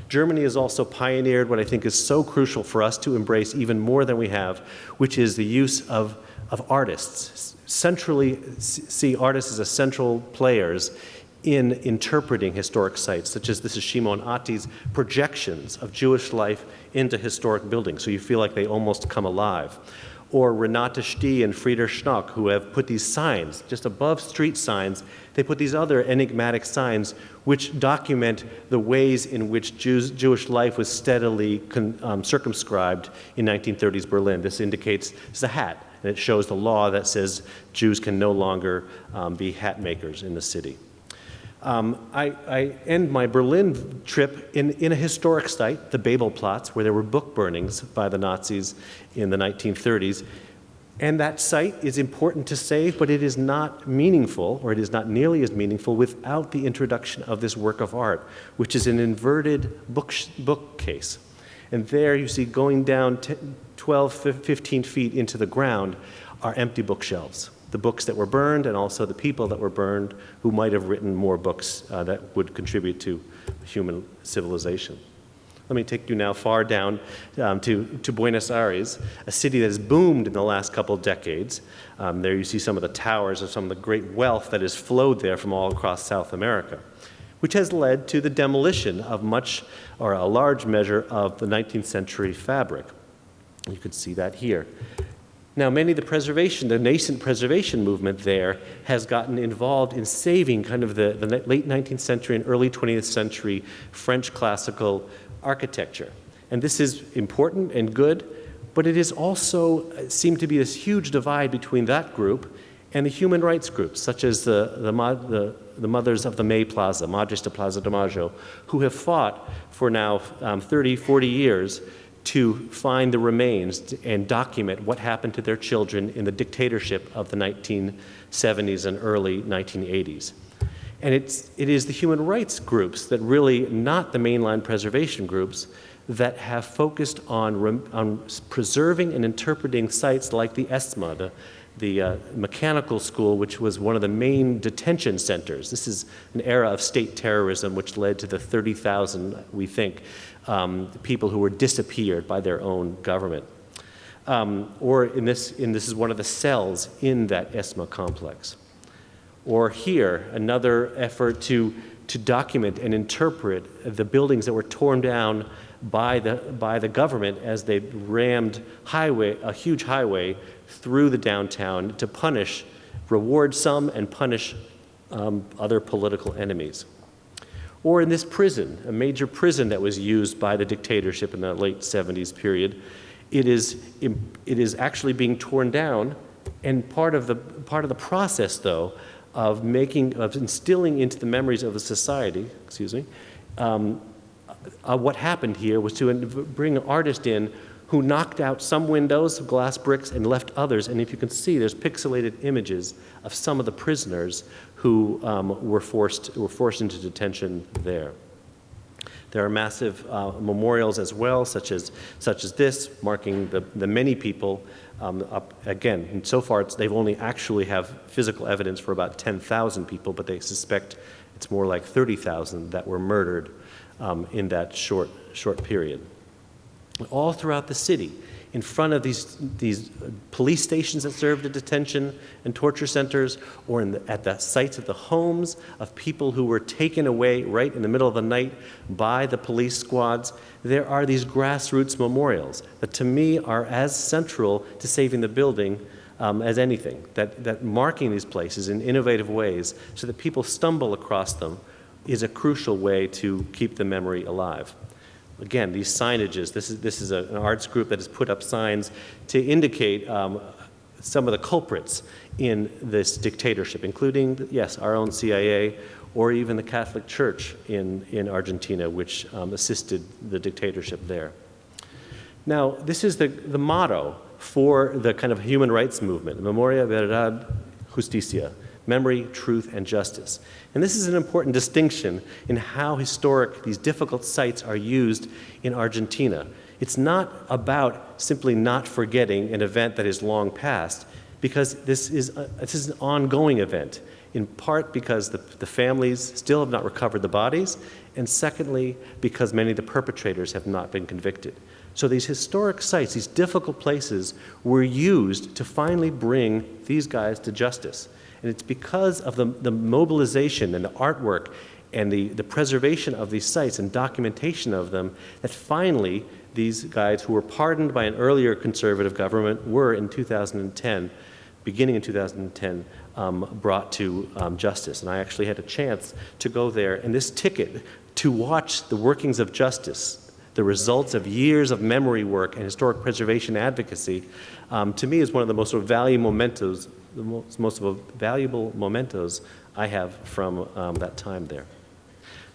Germany has also pioneered what I think is so crucial for us to embrace even more than we have, which is the use of, of artists, centrally see artists as essential players in interpreting historic sites, such as this is Shimon Attie's projections of Jewish life into historic buildings, so you feel like they almost come alive. Or Renate Stih and Frieder Schnock, who have put these signs, just above street signs, they put these other enigmatic signs which document the ways in which Jews, Jewish life was steadily um, circumscribed in 1930s Berlin. This indicates, a hat, and it shows the law that says Jews can no longer um, be hat makers in the city. Um, I, I, end my Berlin trip in, in a historic site, the Bebelplatz, where there were book burnings by the Nazis in the 1930s. And that site is important to save, but it is not meaningful, or it is not nearly as meaningful, without the introduction of this work of art, which is an inverted book bookcase. And there you see going down 12, 15 feet into the ground are empty bookshelves. The books that were burned and also the people that were burned who might have written more books uh, that would contribute to human civilization. Let me take you now far down um, to, to Buenos Aires, a city that has boomed in the last couple of decades. Um, there you see some of the towers of some of the great wealth that has flowed there from all across South America which has led to the demolition of much or a large measure of the 19th century fabric. You can see that here. Now, many of the preservation, the nascent preservation movement there has gotten involved in saving kind of the, the late 19th century and early 20th century French classical architecture. And this is important and good, but it is also uh, seemed to be this huge divide between that group and the human rights groups, such as the, the, the the mothers of the May Plaza, Madres de Plaza de Mayo, who have fought for now um, 30, 40 years to find the remains and document what happened to their children in the dictatorship of the 1970s and early 1980s. And it's, it is the human rights groups that really, not the mainline preservation groups, that have focused on, on preserving and interpreting sites like the ESMA, the the uh, mechanical school, which was one of the main detention centers. This is an era of state terrorism which led to the 30,000, we think, um, people who were disappeared by their own government. Um, or in this, in this is one of the cells in that ESMA complex. Or here, another effort to, to document and interpret the buildings that were torn down by the, by the government as they rammed highway, a huge highway through the downtown to punish, reward some and punish um, other political enemies. Or in this prison, a major prison that was used by the dictatorship in the late 70s period, it is, it is actually being torn down and part of the, part of the process, though, of making, of instilling into the memories of the society, excuse me, um, uh, what happened here was to bring an artist in who knocked out some windows, of glass bricks, and left others. And if you can see, there's pixelated images of some of the prisoners who um, were, forced, were forced into detention there. There are massive uh, memorials as well, such as, such as this, marking the, the many people um, up again. So far, they've only actually have physical evidence for about 10,000 people, but they suspect It's more like 30,000 that were murdered um, in that short, short period. All throughout the city, in front of these, these police stations that served as detention and torture centers, or in the, at the sites of the homes of people who were taken away right in the middle of the night by the police squads, there are these grassroots memorials that to me are as central to saving the building um, as anything, that, that marking these places in innovative ways so that people stumble across them is a crucial way to keep the memory alive. Again, these signages, this is, this is a, an arts group that has put up signs to indicate um, some of the culprits in this dictatorship, including, yes, our own CIA or even the Catholic Church in, in Argentina, which um, assisted the dictatorship there. Now, this is the, the motto for the kind of human rights movement, Memoria, Verdad, Justicia, memory, truth, and justice. And this is an important distinction in how historic these difficult sites are used in Argentina. It's not about simply not forgetting an event that is long past, because this is, a, this is an ongoing event, in part because the, the families still have not recovered the bodies, and secondly, because many of the perpetrators have not been convicted. So these historic sites, these difficult places, were used to finally bring these guys to justice. And it's because of the, the mobilization and the artwork and the, the preservation of these sites and documentation of them that finally these guys who were pardoned by an earlier conservative government were in 2010, beginning in 2010, um, brought to um, justice. And I actually had a chance to go there. And this ticket to watch the workings of justice, the results of years of memory work and historic preservation advocacy, um, to me is one of the most valuable mementos the most, most valuable mementos I have from um, that time there.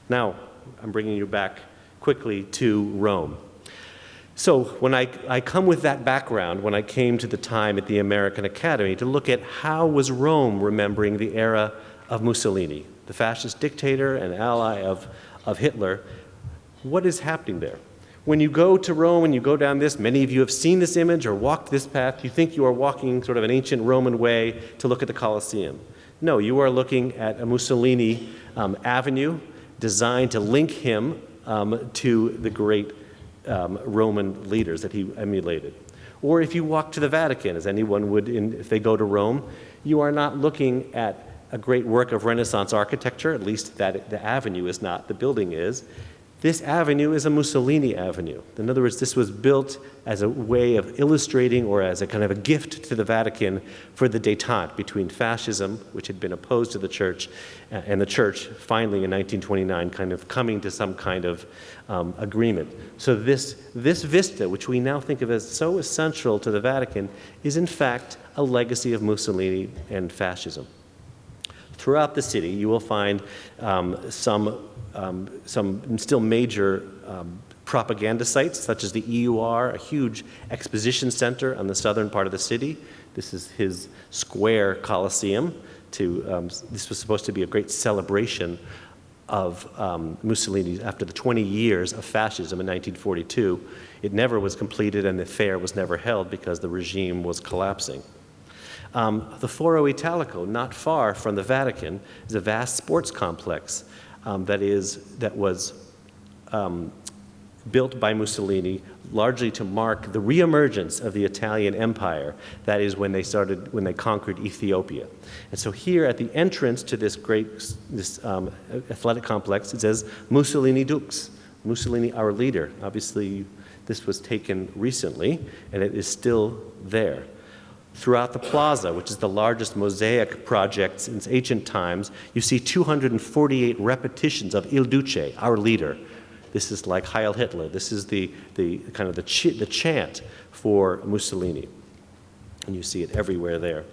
Now, I'm bringing you back quickly to Rome. So when I, I come with that background, when I came to the time at the American Academy to look at how was Rome remembering the era of Mussolini, the fascist dictator and ally of, of Hitler, what is happening there? When you go to Rome and you go down this, many of you have seen this image or walked this path, you think you are walking sort of an ancient Roman way to look at the Colosseum. No, you are looking at a Mussolini um, avenue designed to link him um, to the great um, Roman leaders that he emulated. Or if you walk to the Vatican, as anyone would in, if they go to Rome, you are not looking at a great work of Renaissance architecture, at least that the avenue is not, the building is. This avenue is a Mussolini avenue. In other words, this was built as a way of illustrating or as a kind of a gift to the Vatican for the detente between fascism, which had been opposed to the church, and the church finally in 1929 kind of coming to some kind of um, agreement. So this, this vista, which we now think of as so essential to the Vatican, is in fact a legacy of Mussolini and fascism. Throughout the city, you will find um, some, um, some still major um, propaganda sites, such as the EUR, a huge exposition center on the southern part of the city. This is his square coliseum. To, um, this was supposed to be a great celebration of um, Mussolini after the 20 years of fascism in 1942. It never was completed and the fair was never held because the regime was collapsing. Um, the Foro Italico, not far from the Vatican, is a vast sports complex um, that, is, that was um, built by Mussolini largely to mark the reemergence of the Italian Empire. That is when they started, when they conquered Ethiopia. And so here at the entrance to this great, this um, athletic complex, it says Mussolini Dux, Mussolini our leader. Obviously, this was taken recently, and it is still there. Throughout the plaza, which is the largest mosaic project since ancient times, you see 248 repetitions of Il Duce, our leader. This is like Heil Hitler. This is the, the kind of the, ch the chant for Mussolini. And you see it everywhere there.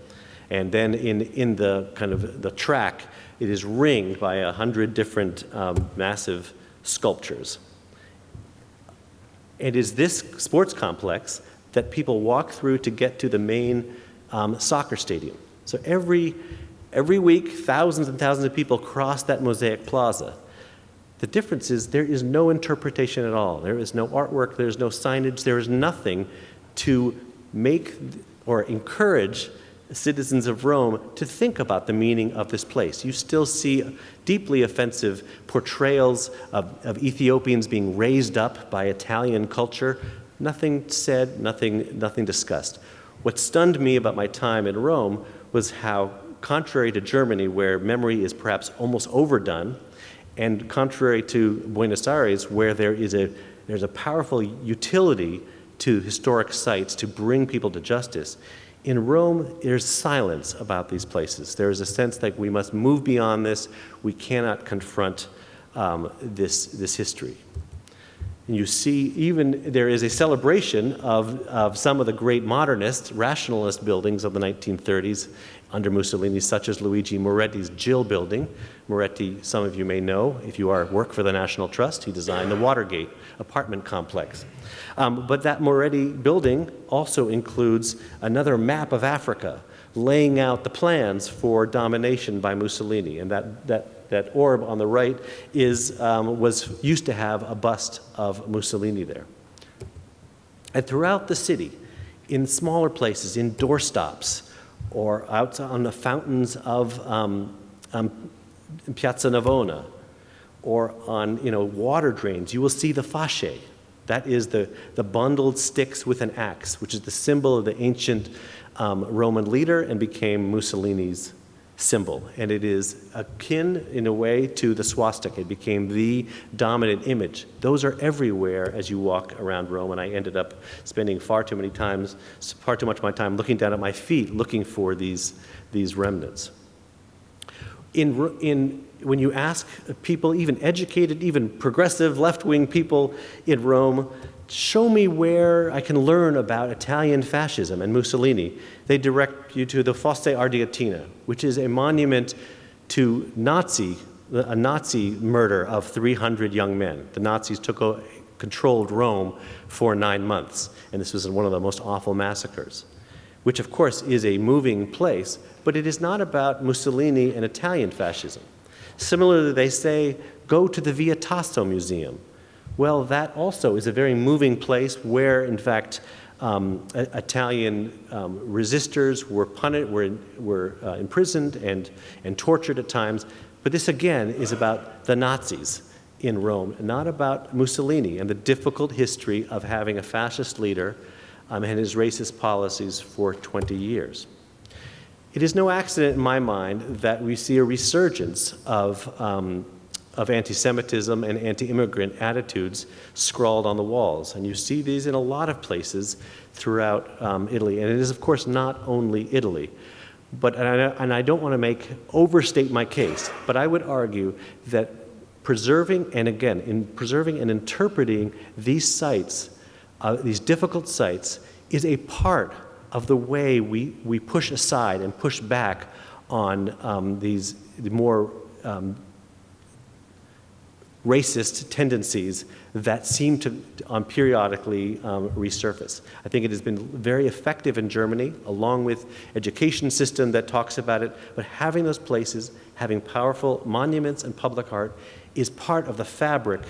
And then in, in the kind of the track, it is ringed by a hundred different um, massive sculptures. It is this sports complex that people walk through to get to the main um, soccer stadium. So every, every week, thousands and thousands of people cross that mosaic plaza. The difference is there is no interpretation at all. There is no artwork, there is no signage, there is nothing to make or encourage citizens of Rome to think about the meaning of this place. You still see deeply offensive portrayals of, of Ethiopians being raised up by Italian culture. Nothing said, nothing, nothing discussed. What stunned me about my time in Rome was how, contrary to Germany, where memory is perhaps almost overdone, and contrary to Buenos Aires, where there is a, there's a powerful utility to historic sites to bring people to justice, in Rome, there's silence about these places. There is a sense that we must move beyond this. We cannot confront um, this, this history. And you see, even there is a celebration of, of some of the great modernist, rationalist buildings of the 1930s under Mussolini, such as Luigi Moretti's GIL building. Moretti, some of you may know, if you are work for the National Trust, he designed the Watergate apartment complex. Um, but that Moretti building also includes another map of Africa, laying out the plans for domination by Mussolini. And that, that, that orb on the right is, um, was used to have a bust of Mussolini there. And throughout the city, in smaller places, in doorstops, or out on the fountains of um, um, Piazza Navona, or on you know, water drains, you will see the fasce. That is the, the bundled sticks with an axe, which is the symbol of the ancient um, Roman leader and became Mussolini's symbol. And it is akin, in a way, to the swastika. It became the dominant image. Those are everywhere as you walk around Rome, and I ended up spending far too many times, far too much of my time looking down at my feet, looking for these, these remnants. In, in, when you ask people, even educated, even progressive left-wing people in Rome, show me where I can learn about Italian fascism and Mussolini. They direct you to the Fosse Ardeatina, which is a monument to Nazi, a Nazi murder of 300 young men. The Nazis took a, controlled Rome for nine months, and this was one of the most awful massacres, which of course is a moving place, but it is not about Mussolini and Italian fascism. Similarly, they say, go to the Via Tasso Museum, well, that also is a very moving place where, in fact, um, Italian um, resistors were punished, were, were uh, imprisoned and, and tortured at times. But this again is about the Nazis in Rome, not about Mussolini and the difficult history of having a fascist leader um, and his racist policies for 20 years. It is no accident in my mind that we see a resurgence of um, of anti-Semitism and anti-immigrant attitudes scrawled on the walls. And you see these in a lot of places throughout um, Italy. And it is, of course, not only Italy. But, and I, and I don't want to make, overstate my case, but I would argue that preserving, and again, in preserving and interpreting these sites, uh, these difficult sites, is a part of the way we, we push aside and push back on um, these more um, racist tendencies that seem to um, periodically um, resurface. I think it has been very effective in Germany, along with education system that talks about it, but having those places, having powerful monuments and public art is part of the fabric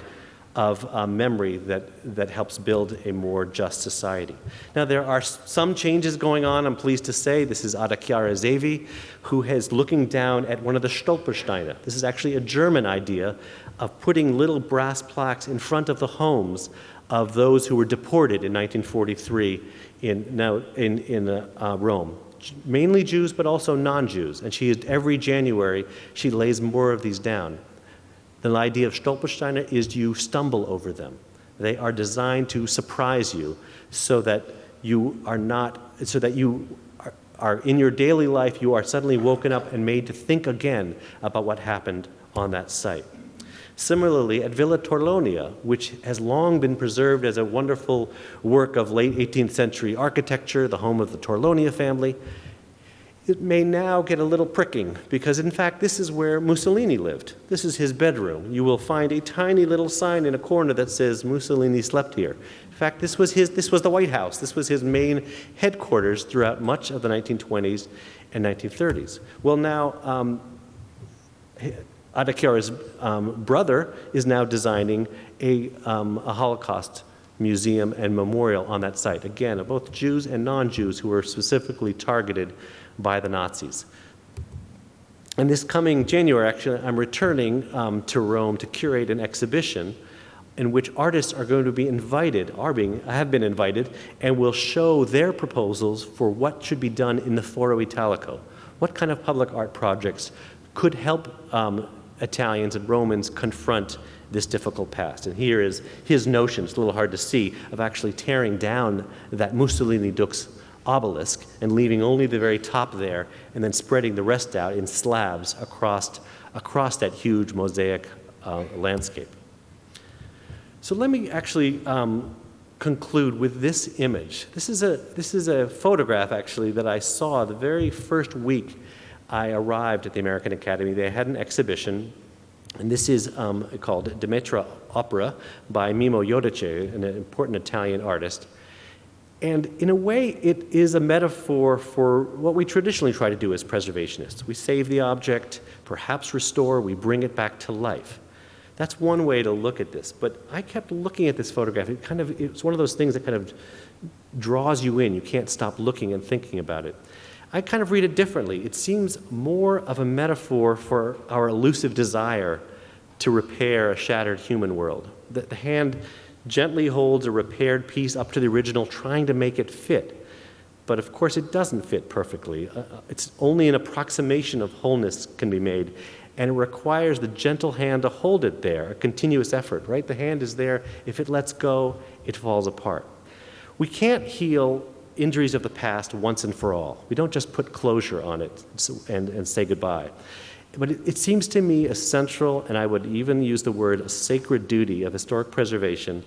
of uh, memory that, that helps build a more just society. Now, there are some changes going on, I'm pleased to say. This is Ada Chiara Zevi, who is looking down at one of the Stolpersteine. This is actually a German idea of putting little brass plaques in front of the homes of those who were deported in 1943 in, now in, in uh, Rome. Mainly Jews, but also non-Jews. And she, every January, she lays more of these down. The idea of Stolpersteine is you stumble over them. They are designed to surprise you so that you are not, so that you are, are in your daily life, you are suddenly woken up and made to think again about what happened on that site. Similarly, at Villa Torlonia, which has long been preserved as a wonderful work of late 18th century architecture, the home of the Torlonia family, it may now get a little pricking because in fact this is where Mussolini lived. This is his bedroom. You will find a tiny little sign in a corner that says Mussolini slept here. In fact, this was, his, this was the White House. This was his main headquarters throughout much of the 1920s and 1930s. Well now, um, Ada Chiara's um, brother is now designing a, um, a Holocaust museum, and memorial on that site. Again, of both Jews and non-Jews who were specifically targeted by the Nazis. And this coming January, actually, I'm returning um, to Rome to curate an exhibition in which artists are going to be invited, are being, have been invited, and will show their proposals for what should be done in the Foro Italico. What kind of public art projects could help um, Italians and Romans confront this difficult past? And here is his notion, it's a little hard to see, of actually tearing down that Mussolini Dux obelisk and leaving only the very top there and then spreading the rest out in slabs across, across that huge mosaic uh, landscape. So let me actually um, conclude with this image. This is, a, this is a photograph, actually, that I saw the very first week I arrived at the American Academy. They had an exhibition, and this is um, called Demetra Opera by Mimmo Jodice, an important Italian artist. And in a way, it is a metaphor for what we traditionally try to do as preservationists. We save the object, perhaps restore, we bring it back to life. That's one way to look at this. But I kept looking at this photograph. It kind of, it's one of those things that kind of draws you in. You can't stop looking and thinking about it. I kind of read it differently. It seems more of a metaphor for our elusive desire to repair a shattered human world. The, hand gently holds a repaired piece up to the original, trying to make it fit. But of course, it doesn't fit perfectly. Uh, uh it's only an approximation of wholeness can be made and it requires the gentle hand to hold it there, a continuous effort, right? The hand is there. If it lets go, it falls apart. We can't heal injuries of the past once and for all. We don't just put closure on it and, and say goodbye. But it, it seems to me essential, and I would even use the word a sacred duty of historic preservation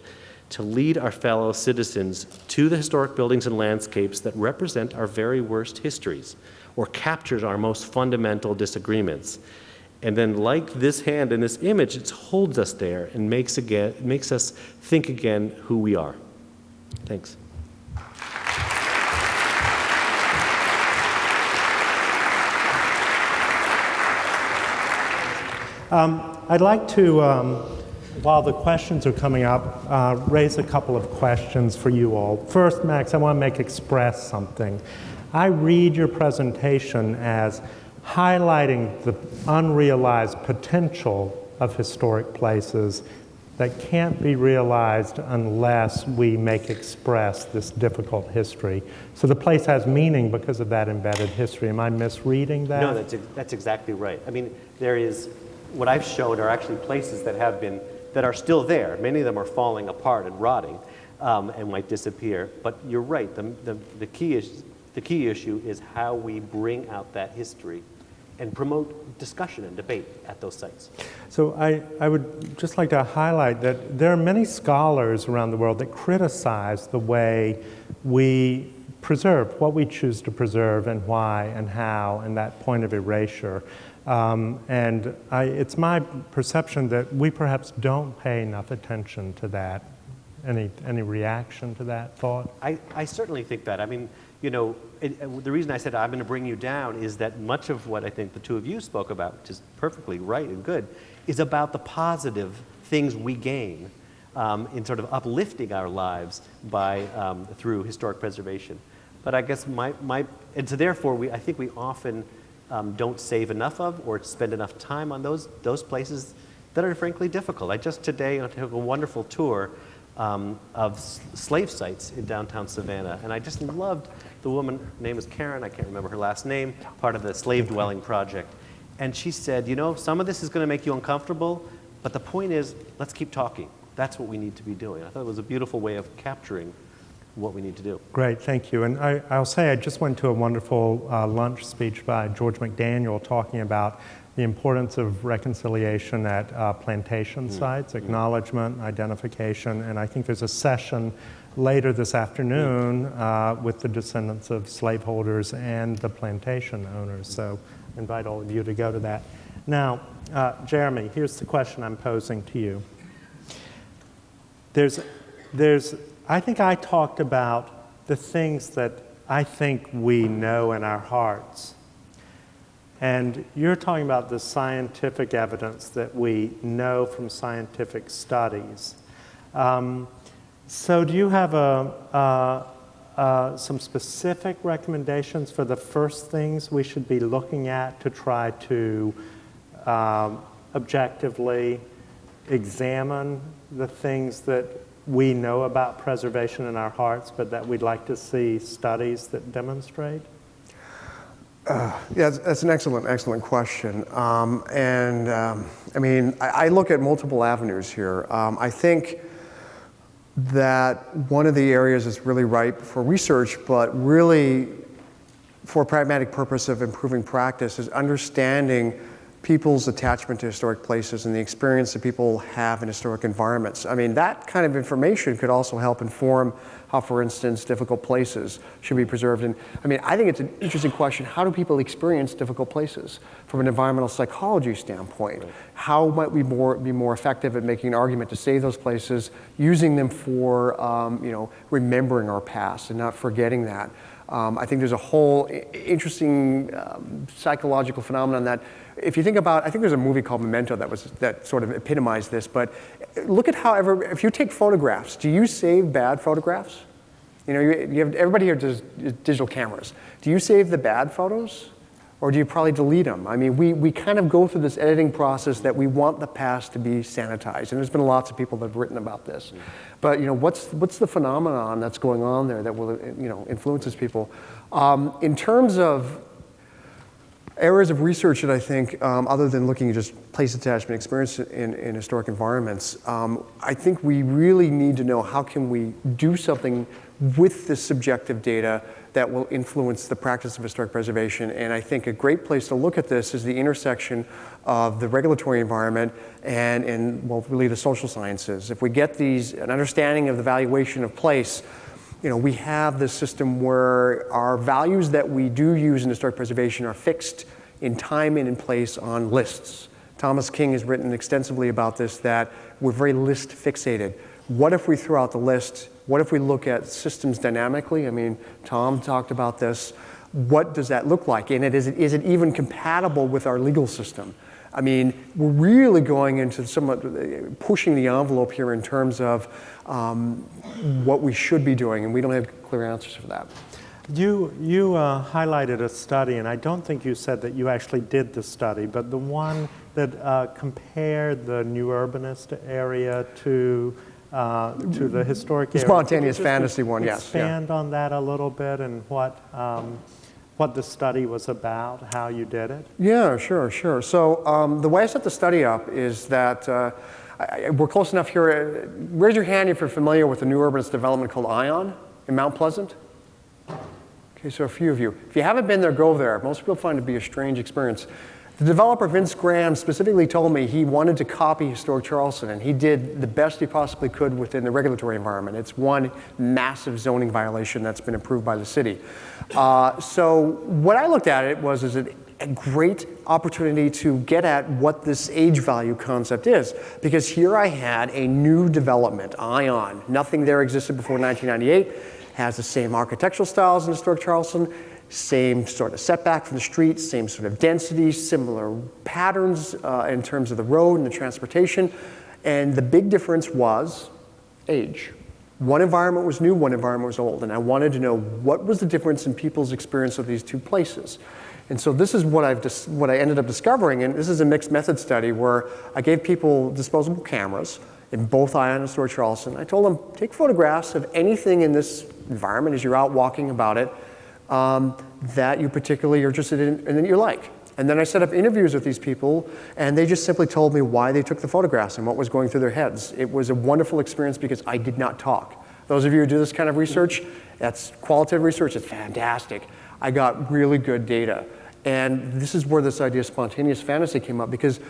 to lead our fellow citizens to the historic buildings and landscapes that represent our very worst histories or captures our most fundamental disagreements and then like this hand in this image, it holds us there and makes, again, makes us think again who we are. Thanks. Um, I'd like to, um, while the questions are coming up, uh, raise a couple of questions for you all. First, Max, I want to make express something. I read your presentation as highlighting the unrealized potential of historic places that can't be realized unless we make express this difficult history. So the place has meaning because of that embedded history. Am I misreading that? No, that's, that's exactly right. I mean, there is, what I've shown are actually places that have been, that are still there. Many of them are falling apart and rotting um, and might disappear. But you're right, the, the, the, key is, the key issue is how we bring out that history and promote discussion and debate at those sites. So I, I would just like to highlight that there are many scholars around the world that criticize the way we preserve, what we choose to preserve and why and how, and that point of erasure. Um, and I, it's my perception that we perhaps don't pay enough attention to that. Any, any reaction to that thought? I, I certainly think that. I mean, you know, it, the reason I said I'm going to bring you down is that much of what I think the two of you spoke about, which is perfectly right and good, is about the positive things we gain um, in sort of uplifting our lives by, um, through historic preservation. But I guess my, my and so therefore we, I think we often um, don't save enough of or spend enough time on those, those places that are frankly difficult. I just today I took a wonderful tour um, of slave sites in downtown Savannah. And I just loved the woman, her name is Karen, I can't remember her last name, part of the Slave Dwelling Project. And she said, you know, some of this is going to make you uncomfortable, but the point is, let's keep talking. That's what we need to be doing. I thought it was a beautiful way of capturing what we need to do. Great, thank you. And I, will say I just went to a wonderful uh, lunch speech by George McDaniel talking about the importance of reconciliation at uh, plantation mm. sites, acknowledgement, identification, and I think there's a session later this afternoon uh, with the descendants of slaveholders and the plantation owners. So I invite all of you to go to that. Now, uh, Jeremy, here's the question I'm posing to you. There's, there's, I think I talked about the things that I think we know in our hearts and you're talking about the scientific evidence that we know from scientific studies. Um, So do you have a, some specific recommendations for the first things we should be looking at to try to um, objectively examine the things that we know about preservation in our hearts, but that we'd like to see studies that demonstrate? Yeah, that's, an excellent, excellent question. Um, and um, I mean, I, I, look at multiple avenues here. Um, I think that one of the areas that's really ripe for research, but really for pragmatic purpose of improving practice, is understanding people's attachment to historic places and the experience that people have in historic environments. I mean, that kind of information could also help inform how, for instance, difficult places should be preserved. And I mean, I think it's an interesting question. How do people experience difficult places from an environmental psychology standpoint? Right. How might we more, be more effective at making an argument to save those places, using them for, um, you know, remembering our past and not forgetting that? Um, I think there's a whole interesting um, psychological phenomenon that if you think about, I think there's a movie called Memento that was that sort of epitomized this, but look at how ever, if you take photographs, do you save bad photographs? You know, you, you have, everybody here does digital cameras. Do you save the bad photos? Or do you probably delete them? I mean, we, we kind of go through this editing process that we want the past to be sanitized. And there's been lots of people that have written about this. But, you know, what's, what's the phenomenon that's going on there that will, you know, influences people? Um, in terms of areas of research that I think, um, other than looking at just place attachment experience in, in historic environments, um, I think we really need to know how can we do something with this subjective data that will influence the practice of historic preservation. And I think a great place to look at this is the intersection of the regulatory environment and, and well, really the social sciences. If we get these, an understanding of the valuation of place, you know, we have this system where our values that we do use in historic preservation are fixed in time and in place on lists. Thomas King has written extensively about this, that we're very list fixated. What if we throw out the list? What if we look at systems dynamically? I mean, Tom talked about this. What does that look like? And it, is, it, is it even compatible with our legal system? I mean, we're really going into somewhat pushing the envelope here in terms of um, what we should be doing, and we don't have clear answers for that. You, you uh, highlighted a study, and I don't think you said that you actually did the study, but the one that uh, compared the new urbanist area to, uh, to the historic area. Spontaneous fantasy one, yes. Expand yeah. on that a little bit and what, um, what the study was about, how you did it? Yeah, sure, sure. So um, the way I set the study up is that uh, I, we're close enough here. Raise your hand if you're familiar with the new urbanist development called I'On in Mount Pleasant. Okay, so a few of you. If you haven't been there, go there. Most people find it to be a strange experience. The developer, Vince Graham, specifically told me he wanted to copy Historic Charleston, and he did the best he possibly could within the regulatory environment. It's one massive zoning violation that's been approved by the city. Uh, so what I looked at it was is it a great opportunity to get at what this age value concept is. Because here I had a new development, I'On. Nothing there existed before 1998. Has the same architectural styles in historic Charleston, same sort of setback from the street, same sort of density, similar patterns uh, in terms of the road and the transportation. And the big difference was age. One environment was new, one environment was old. And I wanted to know what was the difference in people's experience of these two places. And so this is what, I've what I ended up discovering, and this is a mixed method study where I gave people disposable cameras in both I'On and Charleston. I told them, take photographs of anything in this environment as you're out walking about it um, that you particularly are interested in and that you like. And then I set up interviews with these people, and they just simply told me why they took the photographs and what was going through their heads. It was a wonderful experience because I did not talk. Those of you who do this kind of research, that's qualitative research, it's fantastic. I got really good data. And this is where this idea of spontaneous fantasy came up because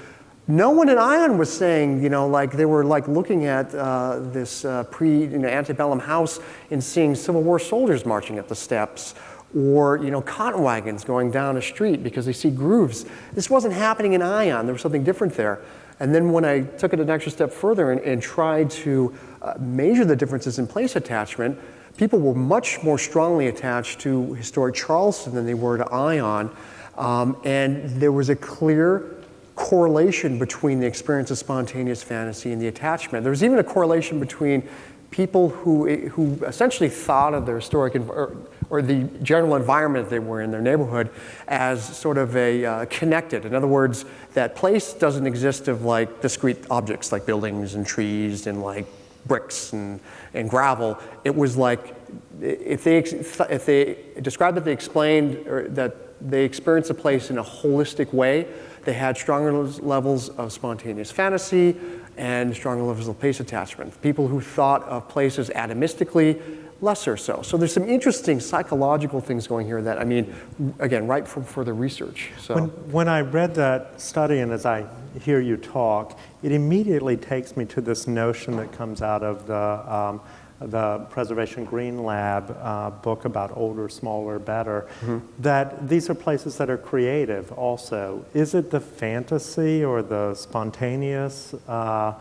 no one in I'On was saying, you know, like they were like looking at uh, this uh, pre, you know, antebellum house and seeing Civil War soldiers marching up the steps or, you know, cotton wagons going down a street because they see grooves. This wasn't happening in I'On. There was something different there. And then when I took it an extra step further and, and tried to uh, measure the differences in place attachment, people were much more strongly attached to historic Charleston than they were to I'On. Um, and there was a clear correlation between the experience of spontaneous fantasy and the attachment. There was even a correlation between people who, who essentially thought of their historic, env- or, or the general environment they were in, their neighborhood, as sort of a uh, connected. In other words, that place doesn't exist of like discrete objects like buildings and trees and like bricks and, and gravel. It was like, if they, if they described that they explained or that they experienced a place in a holistic way, they had stronger levels of spontaneous fantasy and stronger levels of place attachment. People who thought of places atomistically, lesser so. So there's some interesting psychological things going here that, I mean, again, right from further research. So. When, when I read that study and as I hear you talk, it immediately takes me to this notion that comes out of the, um, the Preservation Green Lab uh, book about older, smaller, better, mm-hmm. that these are places that are creative also. Is it the fantasy or the spontaneous? Uh,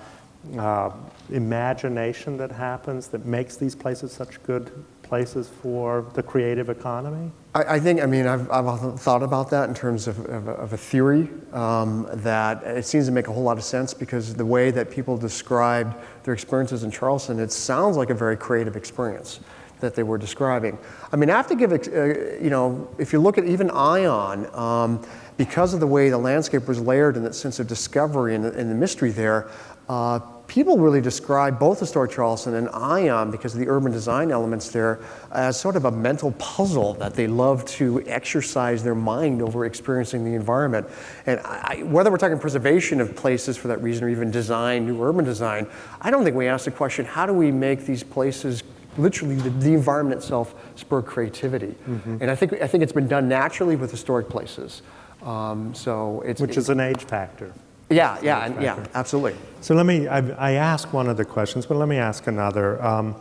uh, imagination that happens that makes these places such good places for the creative economy? I, I think, I mean, I've, I've thought about that in terms of, of, of a theory um, that it seems to make a whole lot of sense because the way that people described their experiences in Charleston, it sounds like a very creative experience that they were describing. I mean, I have to give, uh, you know, if you look at even I'On, um, because of the way the landscape was layered and that sense of discovery and, and the mystery there, uh, people really describe both historic Charleston and I'On, because of the urban design elements there, as sort of a mental puzzle that they love to exercise their mind over experiencing the environment. And I, whether we're talking preservation of places for that reason or even design, new urban design, I don't think we ask the question, how do we make these places literally the, the environment itself spur creativity? Mm-hmm. And I think, I think it's been done naturally with historic places. Um, so it's, Which is an age factor. Yeah, yeah, and, yeah, absolutely. So let me, I, I asked one of the questions, but let me ask another. Um,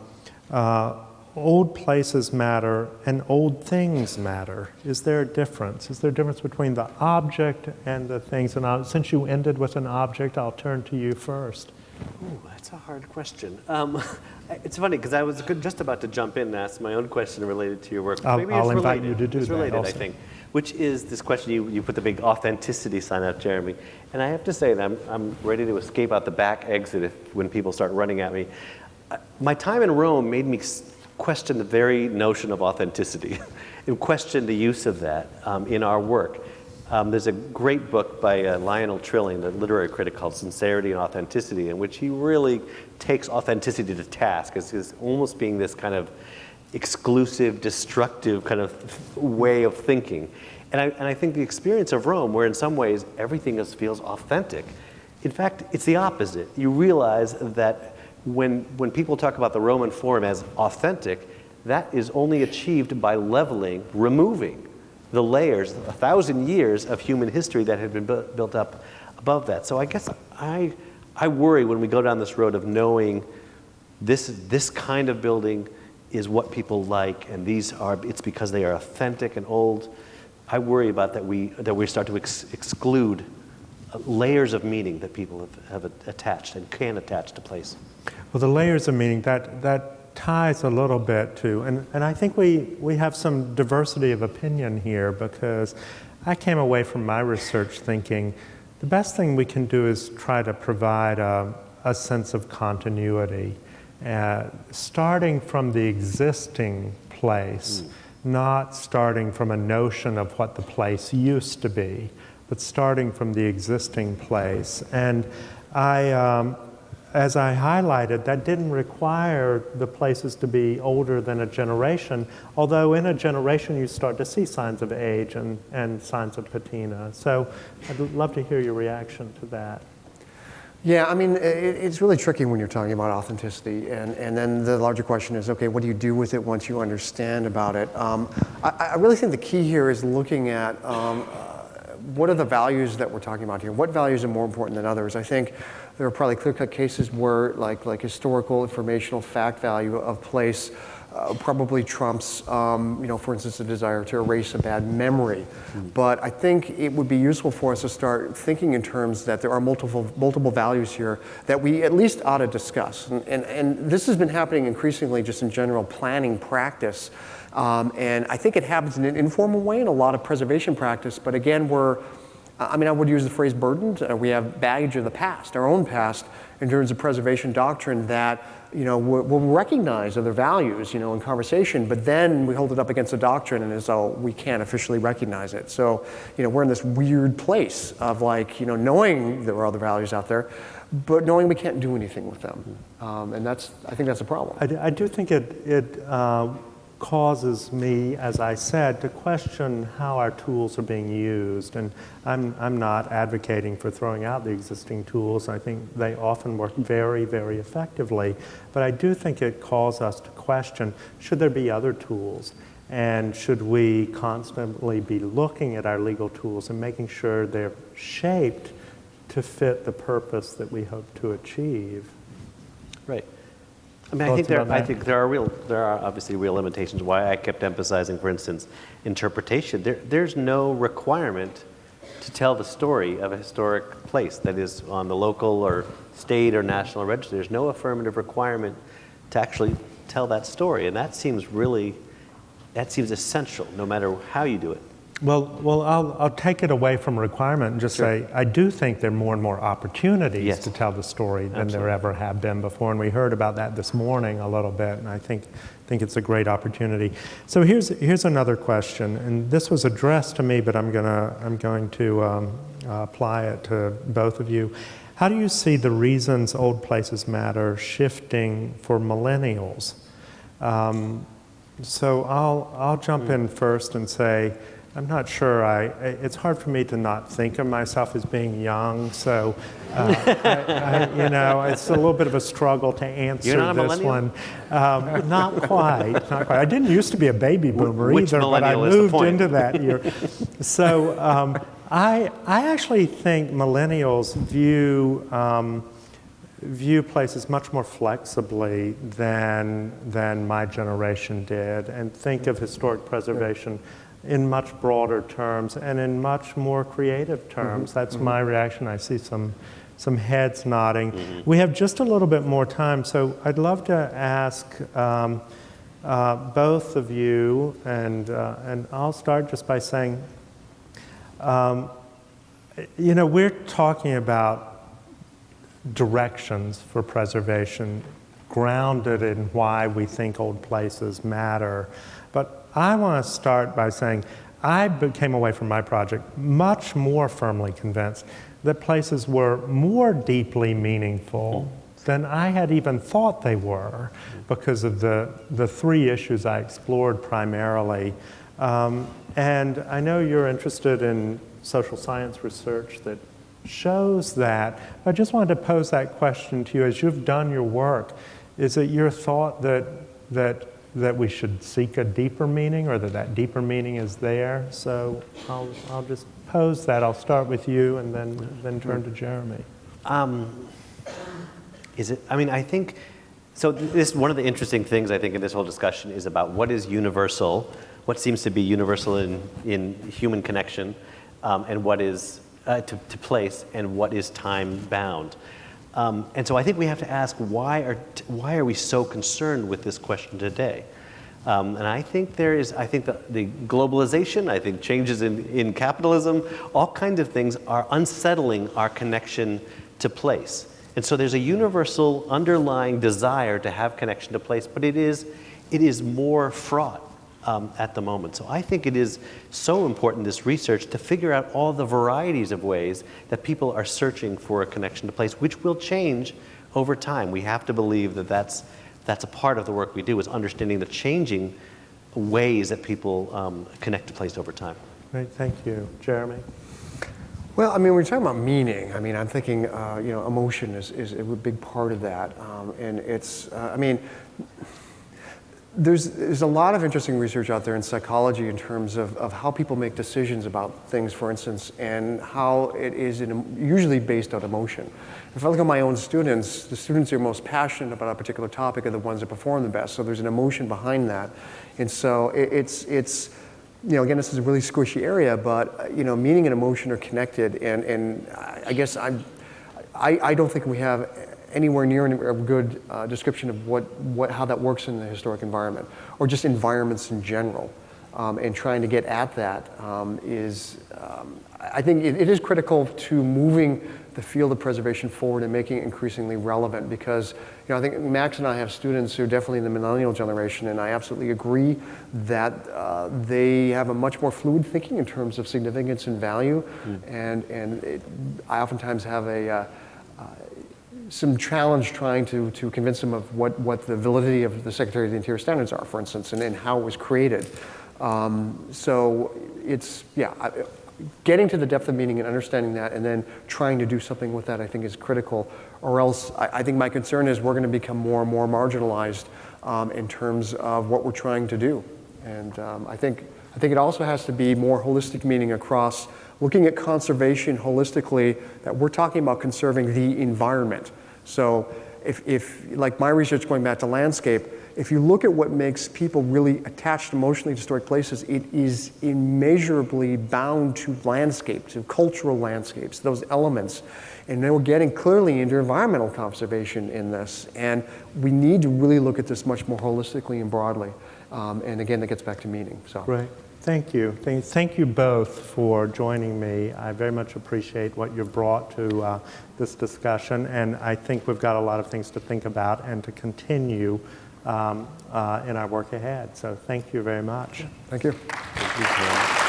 uh, old places matter and old things matter. Is there a difference? Is there a difference between the object and the things? And I'll, since you ended with an object, I'll turn to you first. Ooh, that's a hard question. Um, it's funny because I was just about to jump in and ask my own question related to your work. I'll, I'll invite related. you to do it's that. related, also. I think which is this question you, you put the big authenticity sign out, Jeremy. And I have to say that I'm, I'm ready to escape out the back exit if, when people start running at me. My time in Rome made me question the very notion of authenticity and question the use of that um, in our work. Um, there's a great book by uh, Lionel Trilling, the literary critic, called Sincerity and Authenticity, in which he really takes authenticity to task as, as almost being this kind of exclusive, destructive kind of way of thinking. And I, and I think the experience of Rome, where in some ways everything is, feels authentic, in fact, it's the opposite. You realize that when, when people talk about the Roman Forum as authentic, that is only achieved by leveling, removing the layers, a thousand years of human history that had been bu- built up above that. So I guess I, I worry when we go down this road of knowing this, this kind of building is what people like, and these are, it's because they are authentic and old. I worry about that we, that we start to ex- exclude uh, layers of meaning that people have, have attached and can attach to place. Well, the layers of meaning, that, that ties a little bit to, and, and I think we, we have some diversity of opinion here because I came away from my research thinking the best thing we can do is try to provide a, a sense of continuity uh, starting from the existing place, mm. not starting from a notion of what the place used to be, but starting from the existing place. And I, um, as I highlighted, that didn't require the places to be older than a generation, although in a generation you start to see signs of age and, and signs of patina. So I'd love to hear your reaction to that. Yeah, I mean, it, it's really tricky when you're talking about authenticity. And, and then the larger question is okay, what do you do with it once you understand about it? Um, I, I, really think the key here is looking at um, uh, what are the values that we're talking about here? What values are more important than others? I think there are probably clear cut cases where, like, like historical, informational, fact value of place uh, probably trumps, um, you know, for instance, a desire to erase a bad memory. Mm. But I think it would be useful for us to start thinking in terms that there are multiple, multiple values here that we at least ought to discuss. And, and, and this has been happening increasingly just in general planning practice. Um, and I think it happens in an informal way in a lot of preservation practice. But again, we're, I mean, I would use the phrase burdened. Uh, we have baggage of the past, our own past, in terms of preservation doctrine that you know, we'll we'll recognize other values, you know, in conversation, but then we hold it up against the doctrine and as though we can't officially recognize it. So, you know, we're in this weird place of like, you know, knowing there are other values out there, but knowing we can't do anything with them. Um, and that's, I think that's a problem. I do, I do think it, it uh, causes me, as I said, to question how our tools are being used. And I'm, I'm not advocating for throwing out the existing tools. I think they often work very, very effectively. But I do think it calls us to question, should there be other tools? And should we constantly be looking at our legal tools and making sure they're shaped to fit the purpose that we hope to achieve? Right. I mean, I think there, I think there are real, there are obviously real limitations. Why I kept emphasizing, for instance, interpretation. There, there's no requirement to tell the story of a historic place that is on the local or state or national register. There's no affirmative requirement to actually tell that story, and that seems really, that seems essential, no matter how you do it. Well, well, I'll, I'll take it away from requirement and just say, I do think there are more and more opportunities Yes. to tell the story than Absolutely. there ever have been before. And we heard about that this morning a little bit, and I think, think it's a great opportunity. So here's, here's another question, and this was addressed to me, but I'm, gonna, I'm going to um, uh, apply it to both of you. How do you see the reasons old places matter shifting for millennials? Um, so I'll, I'll jump in first and say, I'm not sure I, it's hard for me to not think of myself as being young, so, uh, I, I, you know, it's a little bit of a struggle to answer this one. Um, not quite, not quite. I didn't used to be a baby boomer which either, but I millennial is the moved into that year. So um, I, I actually think millennials view, um, view places much more flexibly than, than my generation did and think of historic preservation in much broader terms and in much more creative terms. That's my reaction. I see some, some heads nodding. We have just a little bit more time, so I'd love to ask um, uh, both of you, and, uh, and I'll start just by saying, um, you know, we're talking about directions for preservation grounded in why we think old places matter. I want to start by saying I came away from my project much more firmly convinced that places were more deeply meaningful than I had even thought they were because of the, the three issues I explored primarily. Um, and I know you're interested in social science research that shows that. I just wanted to pose that question to you as you've done your work. Is it your thought that, that, that we should seek a deeper meaning or that that deeper meaning is there? So I'll, I'll just pose that. I'll start with you and then, then turn to Jeremy. Um, is it? I mean, I think so. This one of the interesting things I think in this whole discussion is about what is universal, what seems to be universal in in human connection, um, and what is uh, to, to place, and what is time bound. Um, and so I think we have to ask why are why are we so concerned with this question today? Um, and I think there is, I think the, the globalization, I think changes in, in capitalism, all kinds of things are unsettling our connection to place. And so there's a universal underlying desire to have connection to place, but it is, it is more fraught um, at the moment. So I think it is so important, this research, to figure out all the varieties of ways that people are searching for a connection to place, which will change over time. We have to believe that that's, that's a part of the work we do, is understanding the changing ways that people um, connect to place over time. Great, thank you. Jeremy? Well, I mean, when you're talking about meaning, I mean, I'm thinking, uh, you know, emotion is, is a big part of that. Um, and it's, uh, I mean, there's, there's a lot of interesting research out there in psychology in terms of, of how people make decisions about things, for instance, and how it is in, usually based on emotion. If I look at my own students, the students who are most passionate about a particular topic are the ones that perform the best. So there's an emotion behind that. And so it, it's, it's, you know, again, this is a really squishy area, but, you know, meaning and emotion are connected. And, and I I guess I'm, I, I don't think we have anywhere near a good uh, description of what, what, how that works in the historic environment, or just environments in general. um, and trying to get at that um, is, um, I think it, it is critical to moving the field of preservation forward and making it increasingly relevant because, you know, I think Max and I have students who are definitely in the millennial generation, and I absolutely agree that uh, they have a much more fluid thinking in terms of significance and value, and, and it, I oftentimes have a, uh, some challenge trying to, to convince them of what, what the validity of the Secretary of the Interior standards are, for instance, and, and how it was created. Um, so it's, yeah, getting to the depth of meaning and understanding that and then trying to do something with that, I think is critical. Or else, I, I think my concern is we're going to become more and more marginalized um, in terms of what we're trying to do. And um, I think I think it also has to be more holistic meaning across looking at conservation holistically, that we're talking about conserving the environment. So if, if, like my research going back to landscape, if you look at what makes people really attached emotionally to historic places, it is immeasurably bound to landscape, to cultural landscapes, those elements. And then we're getting clearly into environmental conservation in this. And we need to really look at this much more holistically and broadly. Um, and again, that gets back to meaning. So. Great. Thank you. Thank, thank you both for joining me. I very much appreciate what you've brought to uh, this discussion, and I think we've got a lot of things to think about and to continue um, uh, in our work ahead. So thank you very much. Thank you. Thank you, Tom.